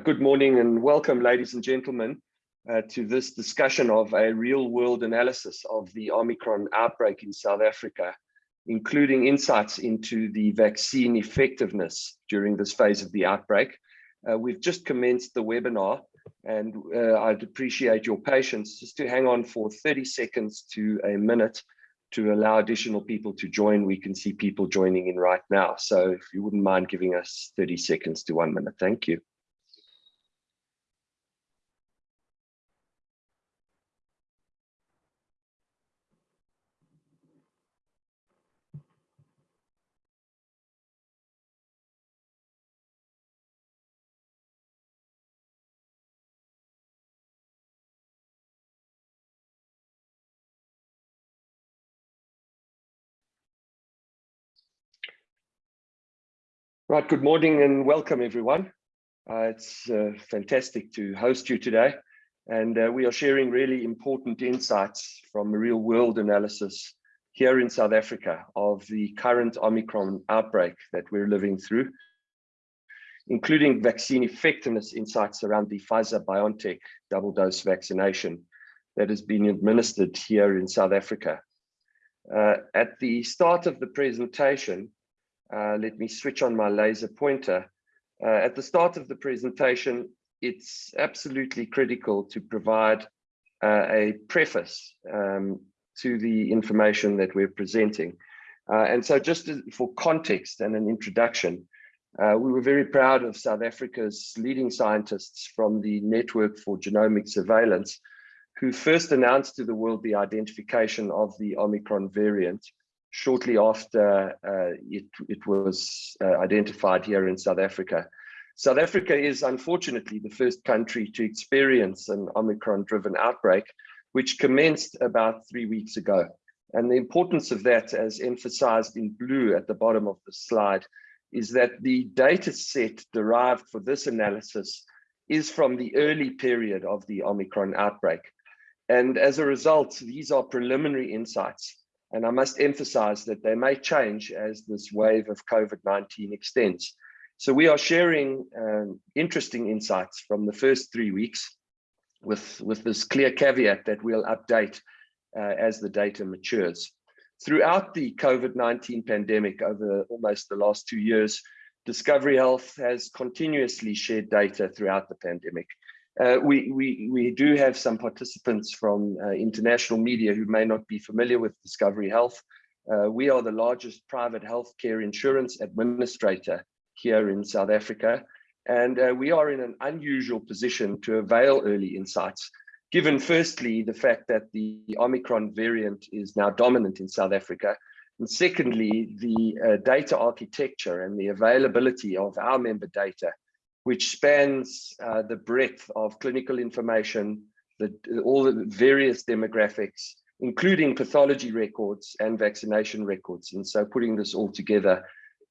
Good morning and welcome, ladies and gentlemen, uh, to this discussion of a real-world analysis of the Omicron outbreak in South Africa, including insights into the vaccine effectiveness during this phase of the outbreak. Uh, we've just commenced the webinar and uh, I'd appreciate your patience just to hang on for 30 seconds to a minute to allow additional people to join. We can see people joining in right now. So if you wouldn't mind giving us 30 seconds to one minute, thank you. Right, good morning and welcome everyone. Uh, it's uh, fantastic to host you today. And uh, we are sharing really important insights from a real world analysis here in South Africa of the current Omicron outbreak that we're living through, including vaccine effectiveness insights around the Pfizer-BioNTech double dose vaccination that has been administered here in South Africa. Uh, at the start of the presentation, uh, let me switch on my laser pointer. Uh, at the start of the presentation, it's absolutely critical to provide uh, a preface um, to the information that we're presenting. Uh, and so just for context and an introduction, uh, we were very proud of South Africa's leading scientists from the Network for Genomic Surveillance, who first announced to the world the identification of the Omicron variant shortly after uh, it, it was uh, identified here in South Africa. South Africa is unfortunately the first country to experience an Omicron-driven outbreak, which commenced about three weeks ago. And the importance of that, as emphasized in blue at the bottom of the slide, is that the data set derived for this analysis is from the early period of the Omicron outbreak. And as a result, these are preliminary insights and I must emphasize that they may change as this wave of COVID-19 extends. So we are sharing um, interesting insights from the first three weeks with, with this clear caveat that we'll update uh, as the data matures. Throughout the COVID-19 pandemic over almost the last two years, Discovery Health has continuously shared data throughout the pandemic. Uh, we, we, we do have some participants from uh, international media who may not be familiar with Discovery Health. Uh, we are the largest private healthcare insurance administrator here in South Africa. And uh, we are in an unusual position to avail early insights, given firstly, the fact that the Omicron variant is now dominant in South Africa. And secondly, the uh, data architecture and the availability of our member data which spans uh, the breadth of clinical information, the, all the various demographics, including pathology records and vaccination records. And so putting this all together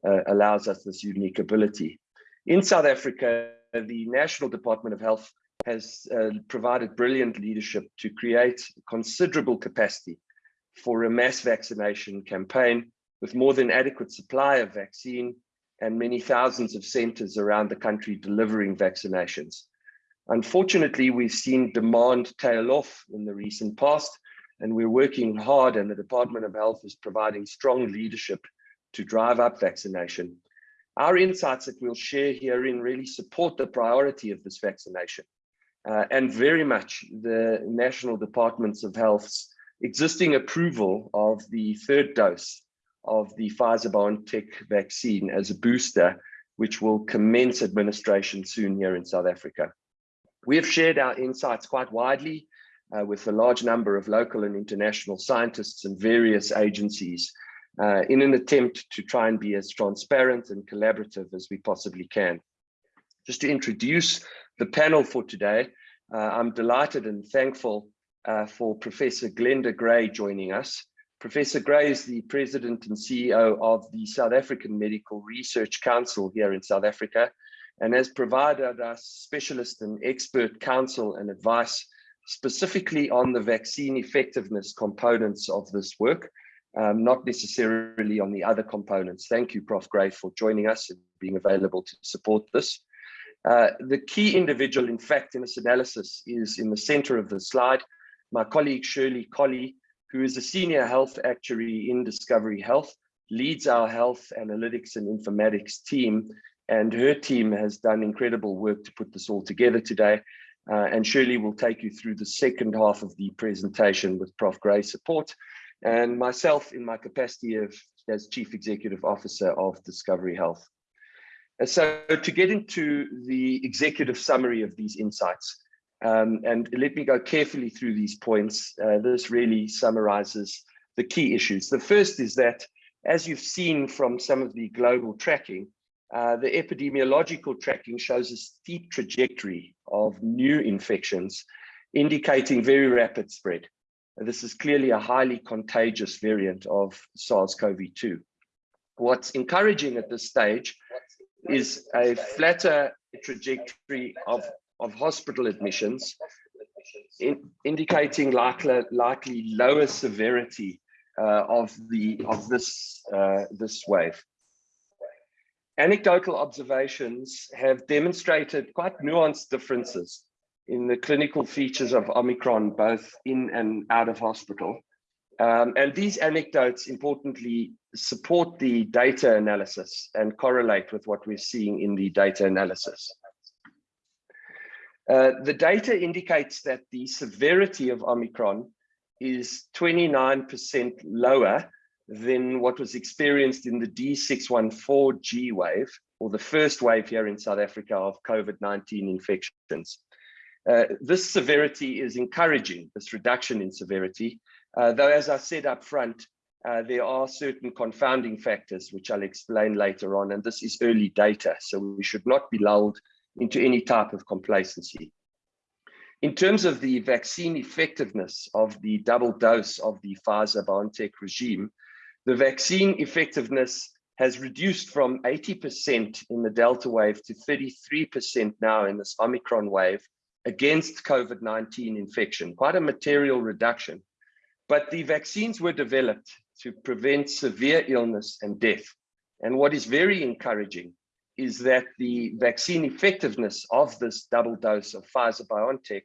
uh, allows us this unique ability. In South Africa, the National Department of Health has uh, provided brilliant leadership to create considerable capacity for a mass vaccination campaign with more than adequate supply of vaccine and many thousands of centers around the country delivering vaccinations. Unfortunately, we've seen demand tail off in the recent past, and we're working hard and the Department of Health is providing strong leadership to drive up vaccination. Our insights that we'll share herein really support the priority of this vaccination uh, and very much the National Departments of Health's existing approval of the third dose of the Pfizer-BioNTech vaccine as a booster, which will commence administration soon here in South Africa. We have shared our insights quite widely uh, with a large number of local and international scientists and various agencies uh, in an attempt to try and be as transparent and collaborative as we possibly can. Just to introduce the panel for today, uh, I'm delighted and thankful uh, for Professor Glenda Gray joining us. Professor Gray is the president and CEO of the South African Medical Research Council here in South Africa and has provided us specialist and expert counsel and advice specifically on the vaccine effectiveness components of this work, um, not necessarily on the other components. Thank you, Prof. Gray, for joining us and being available to support this. Uh, the key individual, in fact, in this analysis is in the center of the slide, my colleague Shirley Collie, who is a senior health actuary in Discovery Health, leads our health analytics and informatics team, and her team has done incredible work to put this all together today. Uh, and Shirley will take you through the second half of the presentation with Prof. Gray's support, and myself in my capacity of as Chief Executive Officer of Discovery Health. And so to get into the executive summary of these insights, um, and let me go carefully through these points. Uh, this really summarizes the key issues. The first is that, as you've seen from some of the global tracking, uh, the epidemiological tracking shows a steep trajectory of new infections, indicating very rapid spread. This is clearly a highly contagious variant of SARS-CoV-2. What's encouraging at this stage is a flatter trajectory of of hospital admissions, in, indicating likely, likely lower severity uh, of the of this uh, this wave. Anecdotal observations have demonstrated quite nuanced differences in the clinical features of Omicron, both in and out of hospital. Um, and these anecdotes importantly support the data analysis and correlate with what we're seeing in the data analysis. Uh, the data indicates that the severity of Omicron is 29% lower than what was experienced in the D614G wave, or the first wave here in South Africa of COVID-19 infections. Uh, this severity is encouraging, this reduction in severity, uh, though as I said up front, uh, there are certain confounding factors, which I'll explain later on, and this is early data, so we should not be lulled into any type of complacency. In terms of the vaccine effectiveness of the double dose of the Pfizer-BioNTech regime, the vaccine effectiveness has reduced from 80% in the Delta wave to 33% now in this Omicron wave against COVID-19 infection, quite a material reduction. But the vaccines were developed to prevent severe illness and death. And what is very encouraging is that the vaccine effectiveness of this double dose of Pfizer BioNTech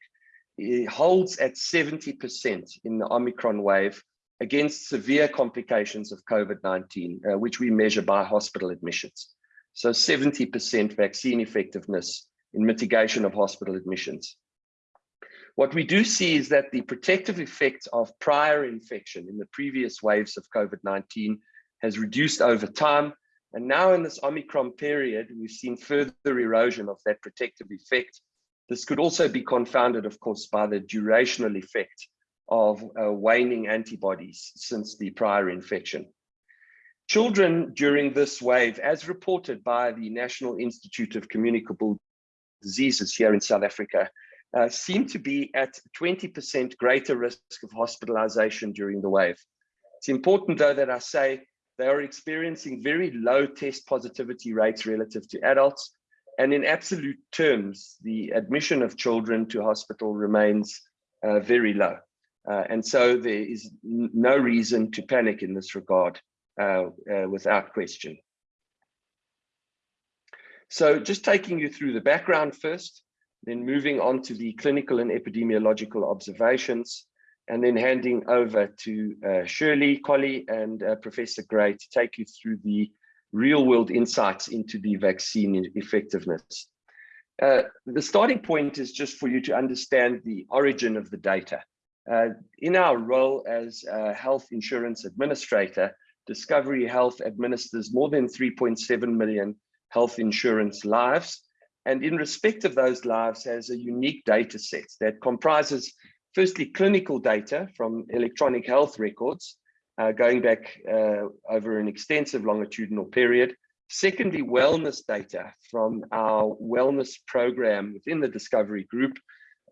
holds at 70% in the Omicron wave against severe complications of COVID-19, uh, which we measure by hospital admissions. So 70% vaccine effectiveness in mitigation of hospital admissions. What we do see is that the protective effect of prior infection in the previous waves of COVID-19 has reduced over time and now in this Omicron period, we've seen further erosion of that protective effect. This could also be confounded, of course, by the durational effect of uh, waning antibodies since the prior infection. Children during this wave, as reported by the National Institute of Communicable Diseases here in South Africa, uh, seem to be at 20% greater risk of hospitalization during the wave. It's important, though, that I say they are experiencing very low test positivity rates relative to adults. And in absolute terms, the admission of children to hospital remains uh, very low. Uh, and so there is no reason to panic in this regard uh, uh, without question. So just taking you through the background first, then moving on to the clinical and epidemiological observations and then handing over to uh, Shirley Collie and uh, Professor Gray to take you through the real world insights into the vaccine effectiveness. Uh, the starting point is just for you to understand the origin of the data. Uh, in our role as a health insurance administrator, Discovery Health administers more than 3.7 million health insurance lives. And in respect of those lives has a unique data set that comprises firstly, clinical data from electronic health records uh, going back uh, over an extensive longitudinal period. Secondly, wellness data from our wellness program within the Discovery Group,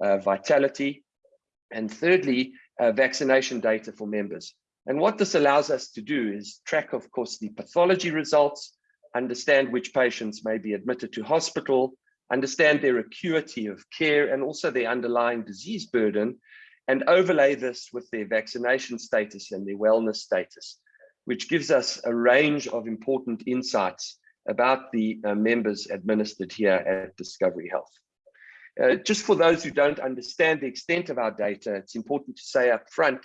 uh, Vitality. And thirdly, uh, vaccination data for members. And what this allows us to do is track, of course, the pathology results, understand which patients may be admitted to hospital, understand their acuity of care and also their underlying disease burden, and overlay this with their vaccination status and their wellness status, which gives us a range of important insights about the uh, members administered here at Discovery Health. Uh, just for those who don't understand the extent of our data, it's important to say up front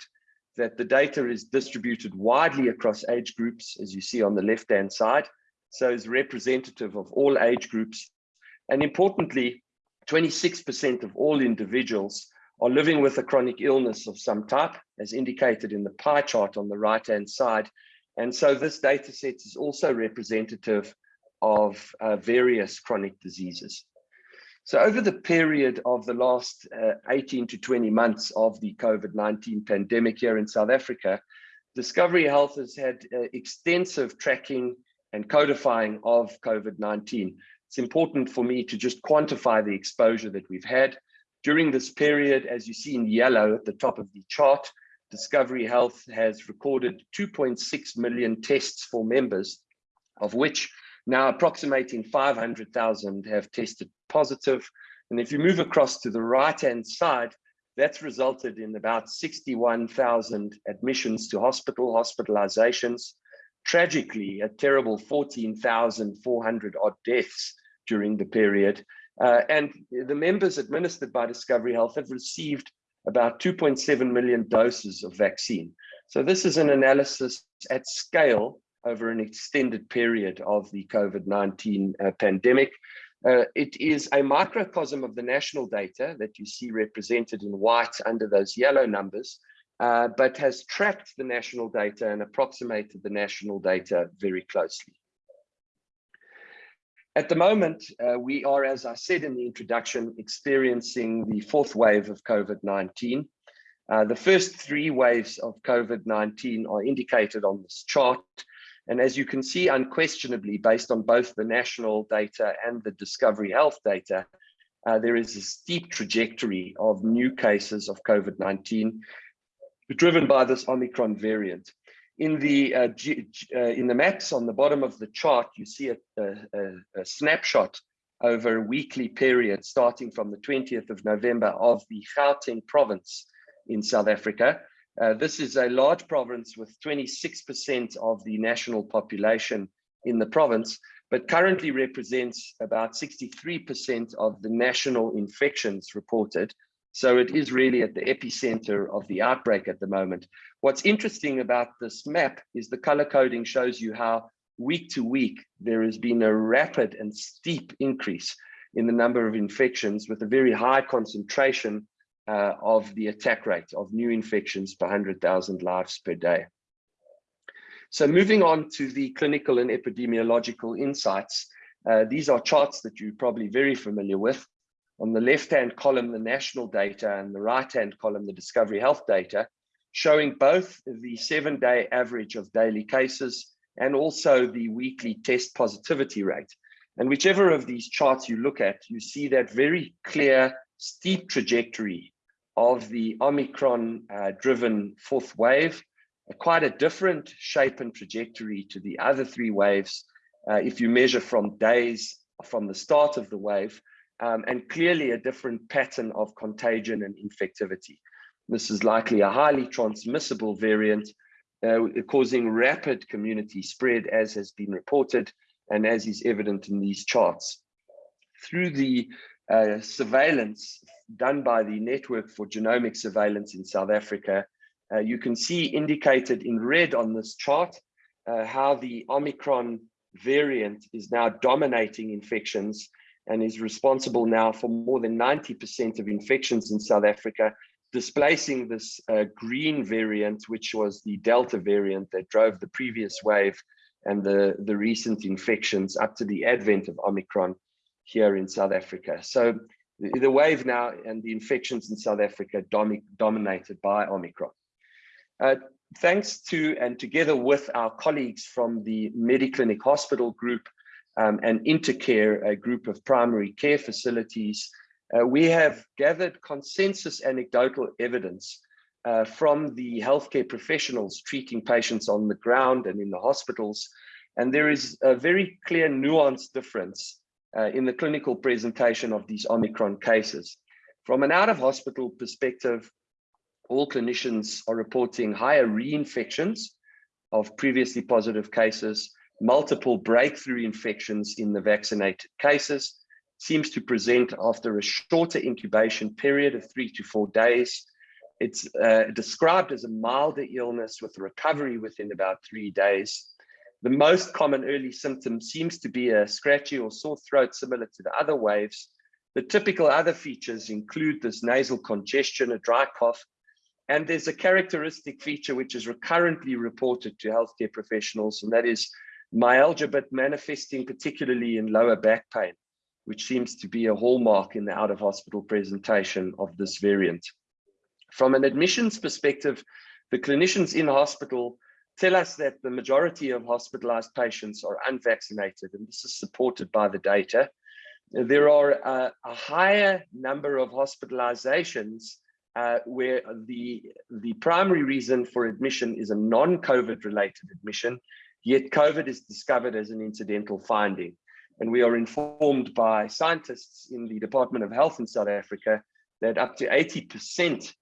that the data is distributed widely across age groups, as you see on the left-hand side, so is representative of all age groups. And importantly, 26% of all individuals are living with a chronic illness of some type, as indicated in the pie chart on the right-hand side. And so this data set is also representative of uh, various chronic diseases. So over the period of the last uh, 18 to 20 months of the COVID-19 pandemic here in South Africa, Discovery Health has had uh, extensive tracking and codifying of COVID-19. It's important for me to just quantify the exposure that we've had. During this period, as you see in yellow at the top of the chart, Discovery Health has recorded 2.6 million tests for members, of which now approximating 500,000 have tested positive. And if you move across to the right-hand side, that's resulted in about 61,000 admissions to hospital, hospitalizations, tragically a terrible 14,400 odd deaths during the period. Uh, and the members administered by Discovery Health have received about 2.7 million doses of vaccine. So this is an analysis at scale over an extended period of the COVID-19 uh, pandemic. Uh, it is a microcosm of the national data that you see represented in white under those yellow numbers, uh, but has tracked the national data and approximated the national data very closely. At the moment, uh, we are, as I said in the introduction, experiencing the fourth wave of COVID-19. Uh, the first three waves of COVID-19 are indicated on this chart, and as you can see, unquestionably, based on both the national data and the Discovery Health data, uh, there is a steep trajectory of new cases of COVID-19 driven by this Omicron variant. In the uh, uh, in the maps on the bottom of the chart, you see a, a, a snapshot over a weekly period starting from the 20th of November of the Gauteng province in South Africa. Uh, this is a large province with 26% of the national population in the province, but currently represents about 63% of the national infections reported. So it is really at the epicenter of the outbreak at the moment. What's interesting about this map is the color coding shows you how week to week there has been a rapid and steep increase in the number of infections with a very high concentration uh, of the attack rate of new infections per 100,000 lives per day. So moving on to the clinical and epidemiological insights, uh, these are charts that you're probably very familiar with. On the left-hand column, the national data, and the right-hand column, the Discovery Health data, showing both the seven-day average of daily cases and also the weekly test positivity rate. And whichever of these charts you look at, you see that very clear, steep trajectory of the Omicron uh, fourth wave, quite a different shape and trajectory to the other three waves uh, if you measure from days from the start of the wave, um, and clearly a different pattern of contagion and infectivity. This is likely a highly transmissible variant uh, causing rapid community spread as has been reported and as is evident in these charts. Through the uh, surveillance done by the Network for Genomic Surveillance in South Africa, uh, you can see indicated in red on this chart uh, how the Omicron variant is now dominating infections and is responsible now for more than 90% of infections in South Africa, displacing this uh, green variant, which was the Delta variant that drove the previous wave and the, the recent infections up to the advent of Omicron here in South Africa. So the, the wave now and the infections in South Africa dom dominated by Omicron. Uh, thanks to and together with our colleagues from the Mediclinic Hospital Group um, and Intercare, a group of primary care facilities, uh, we have gathered consensus anecdotal evidence uh, from the healthcare professionals treating patients on the ground and in the hospitals. And there is a very clear nuanced difference uh, in the clinical presentation of these Omicron cases. From an out-of-hospital perspective, all clinicians are reporting higher reinfections of previously positive cases, multiple breakthrough infections in the vaccinated cases, seems to present after a shorter incubation period of three to four days. It's uh, described as a milder illness with recovery within about three days. The most common early symptom seems to be a scratchy or sore throat similar to the other waves. The typical other features include this nasal congestion, a dry cough, and there's a characteristic feature which is recurrently reported to healthcare professionals, and that is myalgia, but manifesting particularly in lower back pain, which seems to be a hallmark in the out of hospital presentation of this variant. From an admissions perspective, the clinicians in hospital tell us that the majority of hospitalized patients are unvaccinated, and this is supported by the data. There are a, a higher number of hospitalizations uh, where the, the primary reason for admission is a non-COVID related admission, yet COVID is discovered as an incidental finding. And we are informed by scientists in the Department of Health in South Africa that up to 80%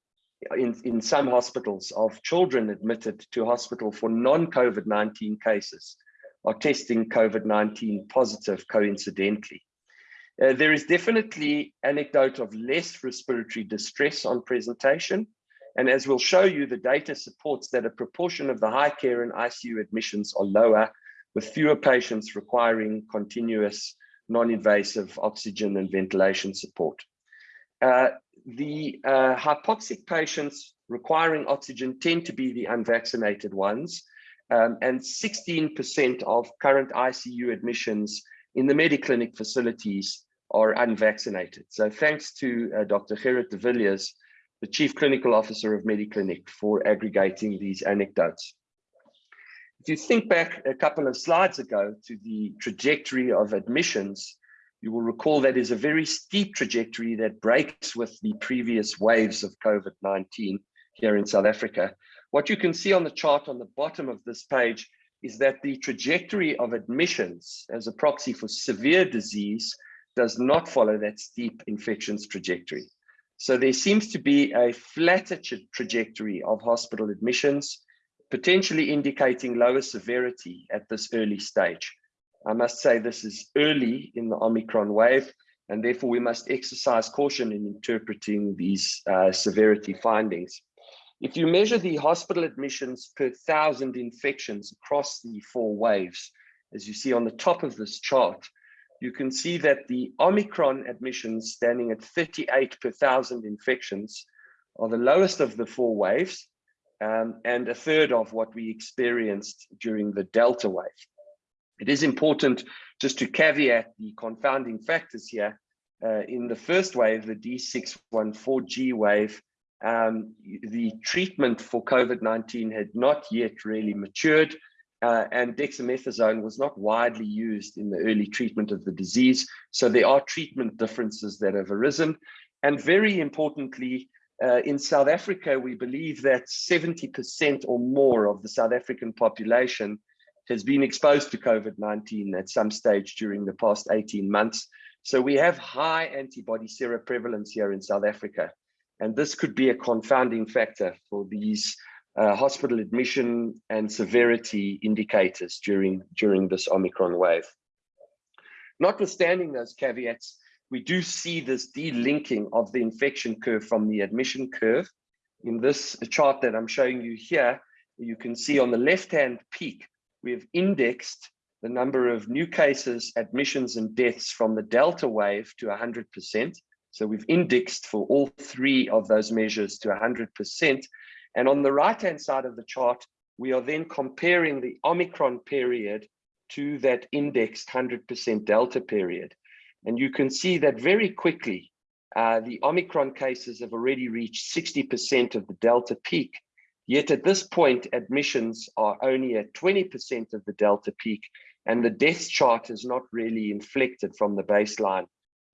in, in some hospitals of children admitted to hospital for non-COVID-19 cases are testing COVID-19 positive coincidentally. Uh, there is definitely anecdote of less respiratory distress on presentation. And as we'll show you, the data supports that a proportion of the high care and ICU admissions are lower, with fewer patients requiring continuous non-invasive oxygen and ventilation support. Uh, the uh, hypoxic patients requiring oxygen tend to be the unvaccinated ones, um, and 16% of current ICU admissions in the Mediclinic facilities are unvaccinated. So thanks to uh, Dr. Gerrit de Villiers, the Chief Clinical Officer of Mediclinic for aggregating these anecdotes. If you think back a couple of slides ago to the trajectory of admissions, you will recall that is a very steep trajectory that breaks with the previous waves of COVID-19 here in South Africa. What you can see on the chart on the bottom of this page is that the trajectory of admissions as a proxy for severe disease does not follow that steep infections trajectory. So there seems to be a flatter trajectory of hospital admissions, potentially indicating lower severity at this early stage. I must say this is early in the Omicron wave, and therefore we must exercise caution in interpreting these uh, severity findings. If you measure the hospital admissions per thousand infections across the four waves, as you see on the top of this chart, you can see that the Omicron admissions standing at 38 per thousand infections are the lowest of the four waves um, and a third of what we experienced during the Delta wave. It is important just to caveat the confounding factors here. Uh, in the first wave, the D614G wave, um, the treatment for COVID-19 had not yet really matured uh, and dexamethasone was not widely used in the early treatment of the disease. So there are treatment differences that have arisen. And very importantly, uh, in South Africa, we believe that 70% or more of the South African population has been exposed to COVID-19 at some stage during the past 18 months. So we have high antibody seroprevalence here in South Africa. And this could be a confounding factor for these uh, hospital admission and severity indicators during, during this Omicron wave. Notwithstanding those caveats, we do see this delinking of the infection curve from the admission curve. In this chart that I'm showing you here, you can see on the left-hand peak, we have indexed the number of new cases, admissions, and deaths from the Delta wave to 100%. So we've indexed for all three of those measures to 100%. And on the right-hand side of the chart, we are then comparing the Omicron period to that indexed 100% Delta period. And you can see that very quickly, uh, the Omicron cases have already reached 60% of the Delta peak. Yet at this point, admissions are only at 20% of the Delta peak, and the death chart is not really inflected from the baseline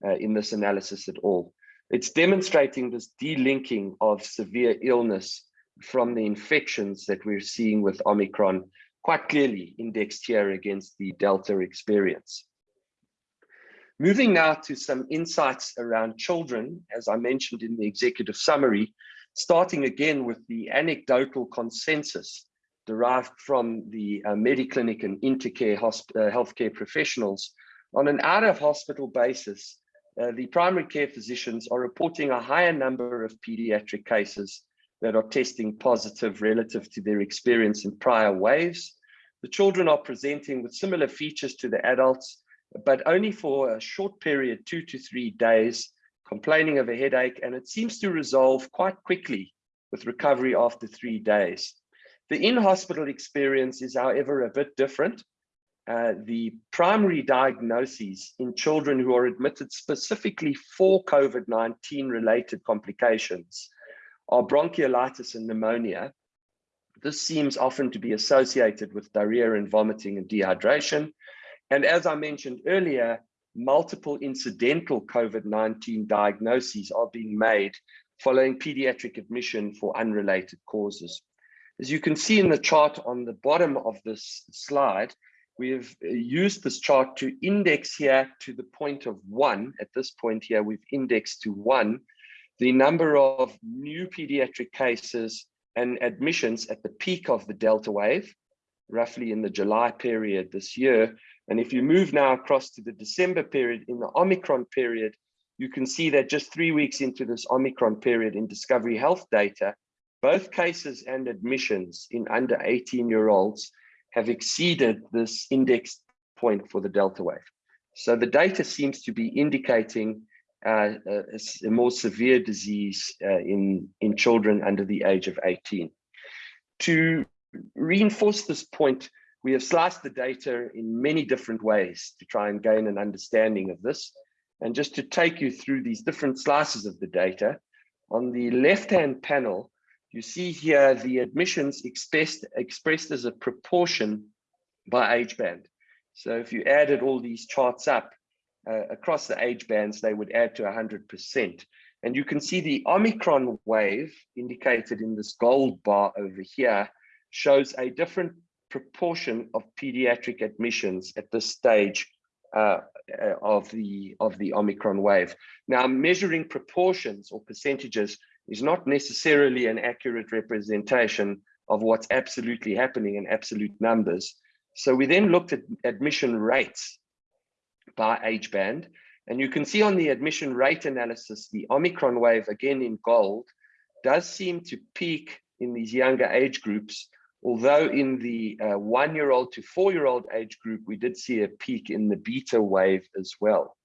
uh, in this analysis at all. It's demonstrating this delinking of severe illness from the infections that we're seeing with Omicron quite clearly indexed here against the Delta experience. Moving now to some insights around children, as I mentioned in the executive summary, starting again with the anecdotal consensus derived from the uh, Mediclinic and Intercare uh, healthcare professionals, on an out-of-hospital basis, uh, the primary care physicians are reporting a higher number of pediatric cases that are testing positive relative to their experience in prior waves. The children are presenting with similar features to the adults, but only for a short period, two to three days, complaining of a headache, and it seems to resolve quite quickly with recovery after three days. The in-hospital experience is, however, a bit different. Uh, the primary diagnoses in children who are admitted specifically for COVID-19 related complications are bronchiolitis and pneumonia. This seems often to be associated with diarrhea and vomiting and dehydration. And as I mentioned earlier, multiple incidental COVID-19 diagnoses are being made following pediatric admission for unrelated causes. As you can see in the chart on the bottom of this slide, we have uh, used this chart to index here to the point of one. At this point here, we've indexed to one, the number of new pediatric cases and admissions at the peak of the Delta wave, roughly in the July period this year. And if you move now across to the December period in the Omicron period, you can see that just three weeks into this Omicron period in Discovery Health data, both cases and admissions in under 18 year olds have exceeded this index point for the Delta wave. So the data seems to be indicating uh, a, a, more severe disease uh, in, in children under the age of 18. To reinforce this point, we have sliced the data in many different ways to try and gain an understanding of this. And just to take you through these different slices of the data, on the left-hand panel, you see here the admissions expressed, expressed as a proportion by age band. So if you added all these charts up uh, across the age bands, they would add to 100%. And you can see the Omicron wave indicated in this gold bar over here shows a different proportion of pediatric admissions at this stage uh, uh of the of the Omicron wave. Now, measuring proportions or percentages is not necessarily an accurate representation of what's absolutely happening in absolute numbers. So we then looked at admission rates by age band. And you can see on the admission rate analysis, the Omicron wave, again in gold, does seem to peak in these younger age groups. Although in the uh, one-year-old to four-year-old age group, we did see a peak in the beta wave as well.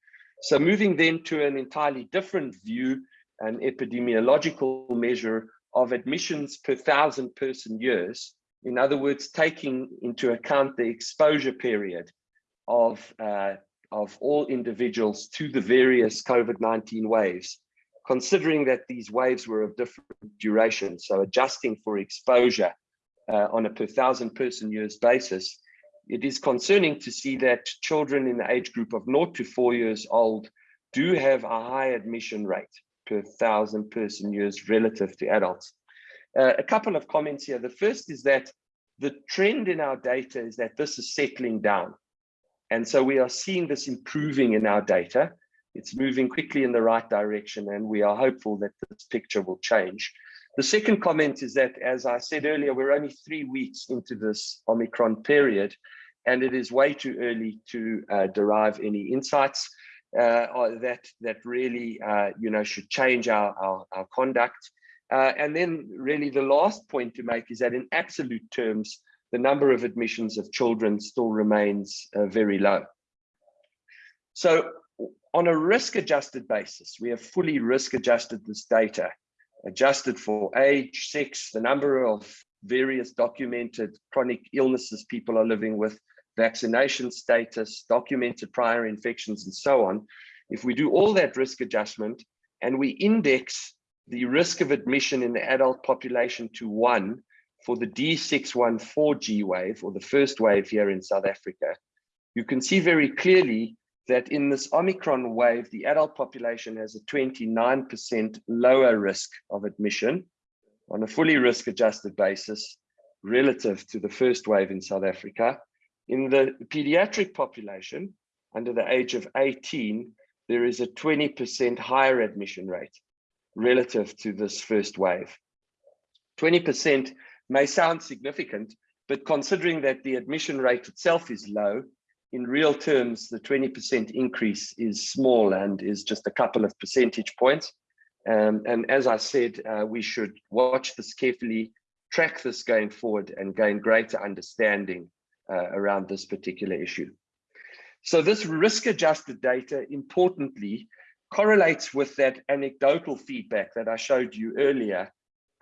So moving then to an entirely different view an epidemiological measure of admissions per thousand person years. In other words, taking into account the exposure period of, uh, of all individuals to the various COVID-19 waves, considering that these waves were of different durations, so adjusting for exposure uh, on a per thousand person years basis, it is concerning to see that children in the age group of 0 to 4 years old do have a high admission rate per thousand person years relative to adults. Uh, a couple of comments here. The first is that the trend in our data is that this is settling down. And so we are seeing this improving in our data. It's moving quickly in the right direction, and we are hopeful that this picture will change. The second comment is that, as I said earlier, we're only three weeks into this Omicron period, and it is way too early to uh, derive any insights uh, that that really uh, you know should change our our, our conduct. Uh, and then really the last point to make is that in absolute terms, the number of admissions of children still remains uh, very low. So on a risk adjusted basis, we have fully risk adjusted this data, adjusted for age, sex, the number of various documented chronic illnesses people are living with, vaccination status, documented prior infections, and so on, if we do all that risk adjustment and we index the risk of admission in the adult population to one for the D614G wave, or the first wave here in South Africa, you can see very clearly that in this Omicron wave, the adult population has a 29% lower risk of admission on a fully risk adjusted basis relative to the first wave in South Africa. In the pediatric population, under the age of 18, there is a 20% higher admission rate relative to this first wave. 20% may sound significant, But considering that the admission rate itself is low, in real terms, the 20% increase is small and is just a couple of percentage points. Um, and as I said, uh, we should watch this carefully, track this going forward and gain greater understanding uh, around this particular issue. So this risk adjusted data, importantly, correlates with that anecdotal feedback that I showed you earlier,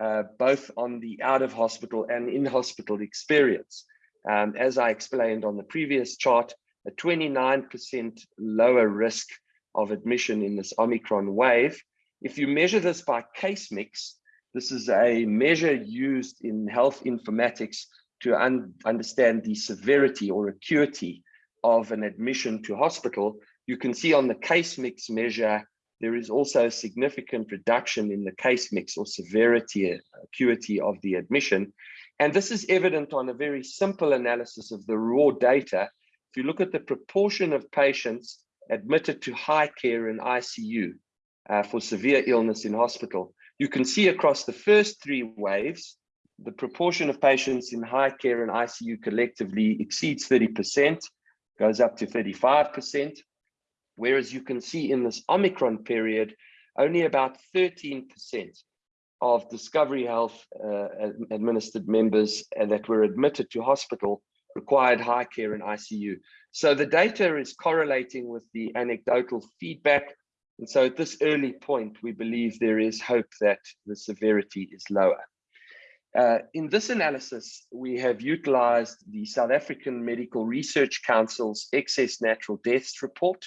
uh, both on the out of hospital and in hospital experience. Um, as I explained on the previous chart, a 29% lower risk of admission in this Omicron wave. If you measure this by case mix, this is a measure used in health informatics to un understand the severity or acuity of an admission to hospital. You can see on the case mix measure, there is also a significant reduction in the case mix or severity acuity of the admission. And this is evident on a very simple analysis of the raw data. If you look at the proportion of patients admitted to high care in ICU uh, for severe illness in hospital, you can see across the first three waves, the proportion of patients in high care and ICU collectively exceeds 30%, goes up to 35%, whereas you can see in this Omicron period, only about 13% of Discovery Health uh, administered members that were admitted to hospital required high care in ICU. So the data is correlating with the anecdotal feedback. And so at this early point, we believe there is hope that the severity is lower. Uh, in this analysis, we have utilized the South African Medical Research Council's excess natural deaths report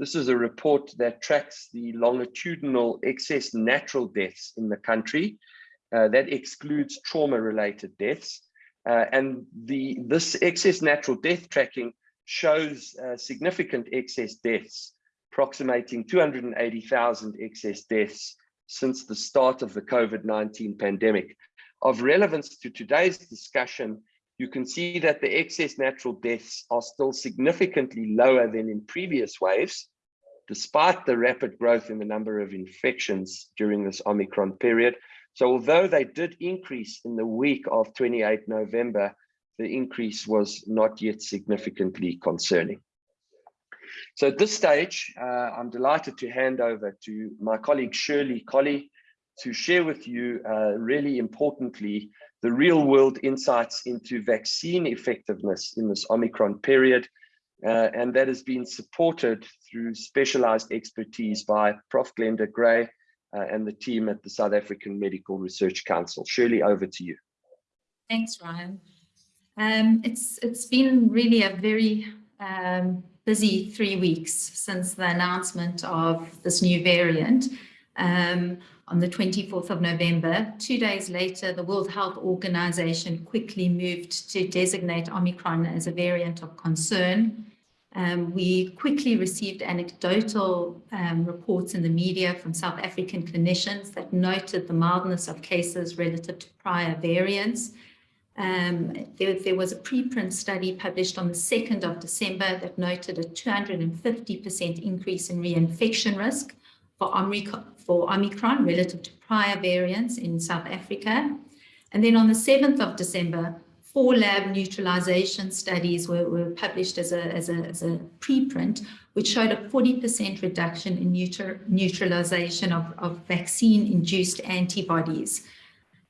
this is a report that tracks the longitudinal excess natural deaths in the country. Uh, that excludes trauma-related deaths. Uh, and the this excess natural death tracking shows uh, significant excess deaths, approximating 280,000 excess deaths since the start of the COVID-19 pandemic. Of relevance to today's discussion, you can see that the excess natural deaths are still significantly lower than in previous waves, despite the rapid growth in the number of infections during this Omicron period. So although they did increase in the week of 28 November, the increase was not yet significantly concerning. So at this stage, uh, I'm delighted to hand over to my colleague Shirley Collie to share with you uh, really importantly the real world insights into vaccine effectiveness in this Omicron period. Uh, and that has been supported through specialized expertise by Prof. Glenda Gray uh, and the team at the South African Medical Research Council. Shirley, over to you. Thanks, Ryan. Um, it's it's been really a very um, busy three weeks since the announcement of this new variant. Um, on the 24th of November. Two days later, the World Health Organization quickly moved to designate Omicron as a variant of concern. Um, we quickly received anecdotal um, reports in the media from South African clinicians that noted the mildness of cases relative to prior variants. Um, there, there, was a preprint study published on the 2nd of December that noted a 250% increase in reinfection risk for Omicron, for Omicron relative to prior variants in South Africa. And then on the 7th of December, four lab neutralization studies were, were published as a, as, a, as a preprint, which showed a 40% reduction in neutral, neutralization of, of vaccine-induced antibodies.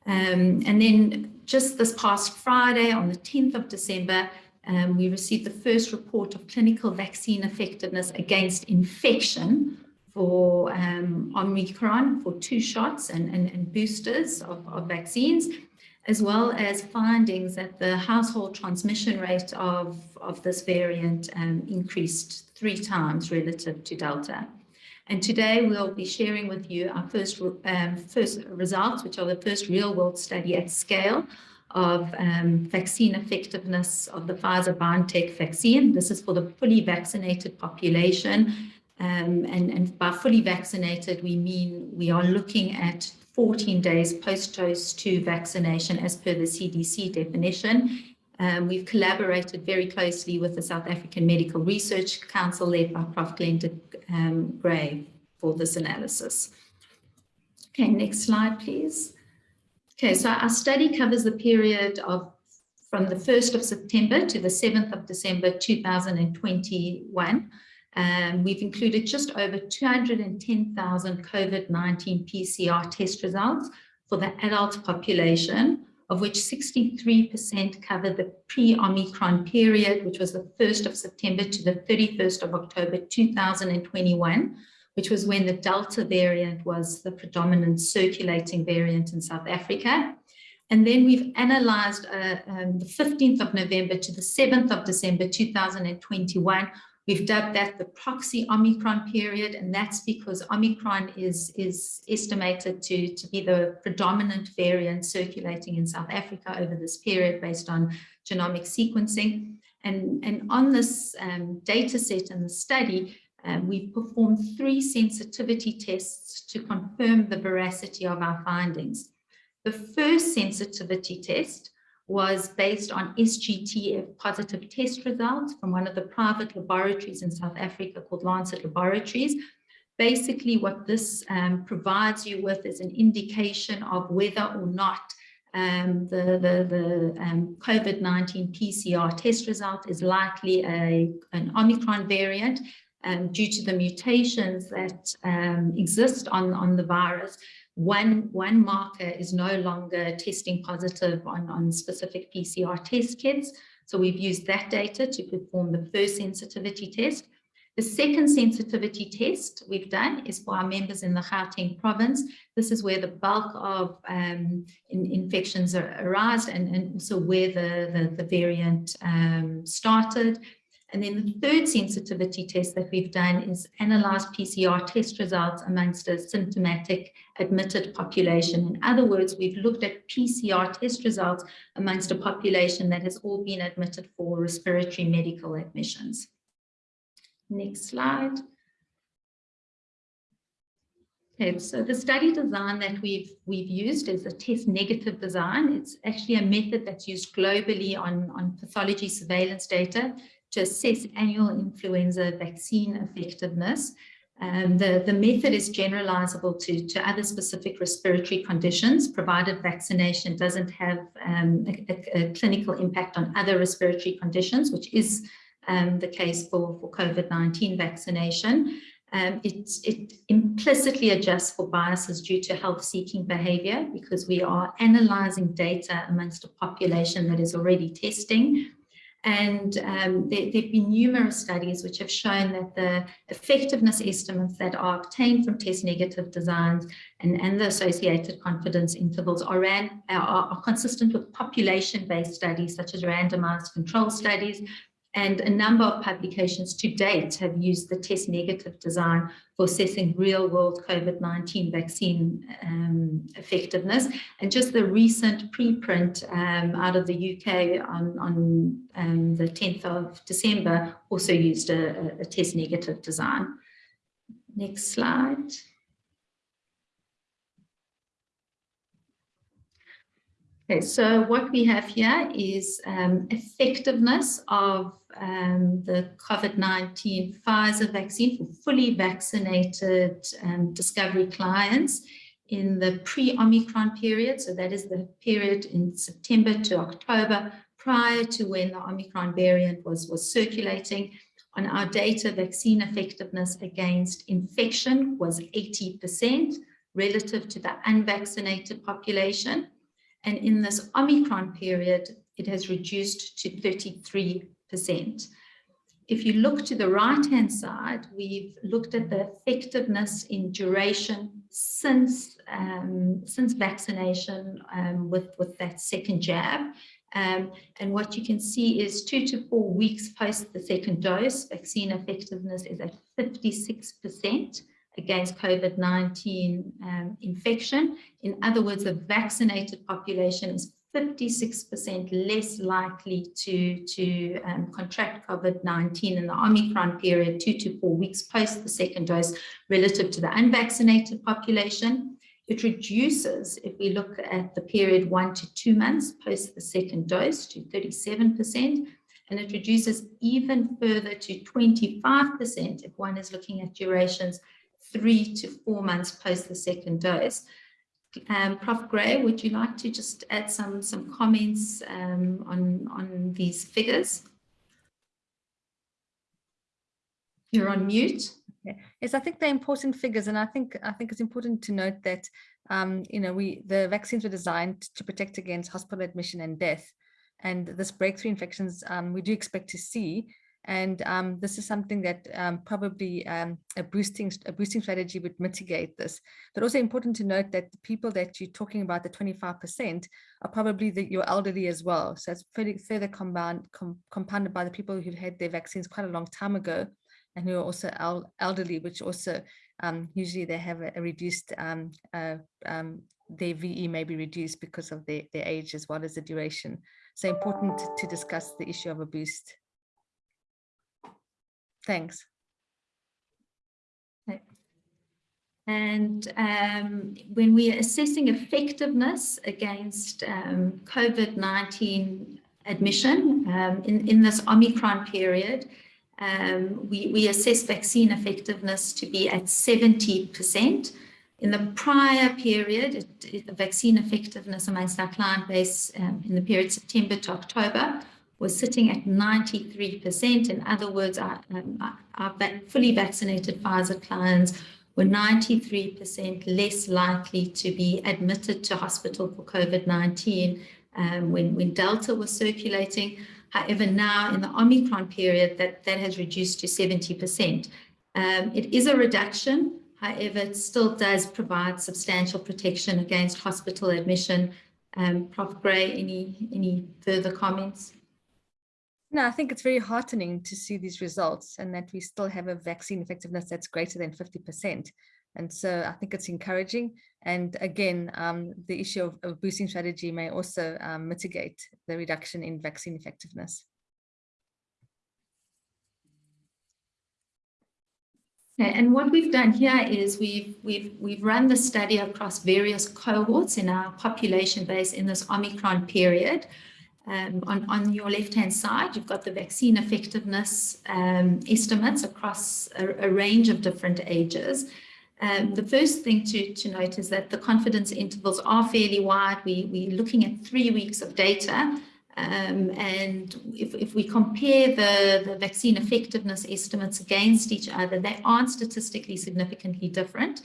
Um, and then just this past Friday, on the 10th of December, um, we received the first report of clinical vaccine effectiveness against infection for um, Omicron for two shots and, and, and boosters of, of, vaccines, as well as findings that the household transmission rate of, of this variant um, increased three times relative to Delta. And today we'll be sharing with you our first, um, first results, which are the first real world study at scale of um, vaccine effectiveness of the Pfizer-BioNTech vaccine. This is for the fully vaccinated population um, and, and by fully vaccinated, we mean we are looking at 14 days post-dose 2 vaccination as per the CDC definition. Um, we've collaborated very closely with the South African Medical Research Council led by Prof. Glenda um, Gray for this analysis. Okay, next slide, please. Okay, so our study covers the period of from the 1st of September to the 7th of December 2021, um, we've included just over 210,000 COVID-19 PCR test results for the adult population, of which 63% covered the pre-Omicron period, which was the 1st of September to the 31st of October 2021, which was when the Delta variant was the predominant circulating variant in South Africa. And then we've analyzed uh, um, the 15th of November to the 7th of December 2021. We've dubbed that the proxy Omicron period, and that's because Omicron is, is estimated to, to be the predominant variant circulating in South Africa over this period based on genomic sequencing. And, and on this um, data set in the study, um, we've performed three sensitivity tests to confirm the veracity of our findings. The first sensitivity test was based on SGTF positive test results from one of the private laboratories in South Africa called Lancet Laboratories. Basically, what this um, provides you with is an indication of whether or not um, the, the, the um, COVID-19 PCR test result is likely a, an Omicron variant um, due to the mutations that um, exist on, on the virus one, one marker is no longer testing positive on, on specific PCR test kits. So we've used that data to perform the first sensitivity test. The second sensitivity test we've done is for our members in the Gauteng province. This is where the bulk of um, in, infections arise and, and also where the, the, the variant um, started. And then the third sensitivity test that we've done is analyze PCR test results amongst a symptomatic admitted population. In other words, we've looked at PCR test results amongst a population that has all been admitted for respiratory medical admissions. Next slide. Okay, so the study design that we've we've used is a test negative design. It's actually a method that's used globally on, on pathology surveillance data to assess annual influenza vaccine effectiveness. Um, the, the method is generalizable to, to other specific respiratory conditions, provided vaccination doesn't have um, a, a, clinical impact on other respiratory conditions, which is um, the case for, for COVID-19 vaccination. Um, it, it, implicitly adjusts for biases due to health-seeking behavior because we are analyzing data amongst a population that is already testing and um, there, have been numerous studies which have shown that the effectiveness estimates that are obtained from test negative designs and, and the associated confidence intervals are, ran, are, are consistent with population-based studies such as randomized control studies and a number of publications to date have used the test negative design for assessing real world COVID-19 vaccine um, effectiveness. And just the recent preprint um, out of the UK on, on um, the 10th of December also used a, a test negative design. Next slide. Okay, so what we have here is um, effectiveness of um, the COVID-19 Pfizer vaccine for fully vaccinated um, discovery clients in the pre-Omicron period. So that is the period in September to October prior to when the Omicron variant was, was circulating. On our data, vaccine effectiveness against infection was 80% relative to the unvaccinated population. And in this Omicron period, it has reduced to 33%. If you look to the right-hand side, we've looked at the effectiveness in duration since, um, since vaccination um, with, with that second jab. Um, and what you can see is two to four weeks post the second dose, vaccine effectiveness is at 56% against COVID-19 um, infection. In other words, the vaccinated population is 56% less likely to, to um, contract COVID-19 in the Omicron period, two to four weeks post the second dose relative to the unvaccinated population. It reduces, if we look at the period one to two months post the second dose to 37%, and it reduces even further to 25% if one is looking at durations three to four months post the second dose. Um, Prof. Gray, would you like to just add some, some comments um, on, on these figures? You're on mute. Yes, I think they're important figures, and I think I think it's important to note that um, you know we the vaccines were designed to protect against hospital admission and death, and this breakthrough infections um, we do expect to see, and um, this is something that um, probably um, a boosting a boosting strategy would mitigate this. But also important to note that the people that you're talking about, the 25%, are probably the, your elderly as well. So it's further, further com, compounded by the people who've had their vaccines quite a long time ago and who are also el elderly, which also um, usually they have a, a reduced, um, uh, um, their VE may be reduced because of their, their age as well as the duration. So important to discuss the issue of a boost. Thanks. And um, when we are assessing effectiveness against um, COVID-19 admission um, in, in this Omicron period, um, we, we assess vaccine effectiveness to be at 70%. In the prior period, it, it, vaccine effectiveness amongst our client base um, in the period September to October was sitting at 93%. In other words, our, um, our fully vaccinated Pfizer clients were 93% less likely to be admitted to hospital for COVID-19 um, when, when Delta was circulating. However, now in the Omicron period, that, that has reduced to 70%. Um, it is a reduction. However, it still does provide substantial protection against hospital admission. Um, Prof. Gray, any, any further comments? No, I think it's very heartening to see these results and that we still have a vaccine effectiveness that's greater than 50%. And so I think it's encouraging. And again, um, the issue of, of, boosting strategy may also um, mitigate the reduction in vaccine effectiveness. And what we've done here is we've we've we've run the study across various cohorts in our population base in this Omicron period. Um, on, on your left-hand side, you've got the vaccine effectiveness um, estimates across a, a range of different ages. Um, the first thing to, to note is that the confidence intervals are fairly wide. We, we're looking at three weeks of data. Um, and if, if we compare the, the vaccine effectiveness estimates against each other, they aren't statistically significantly different.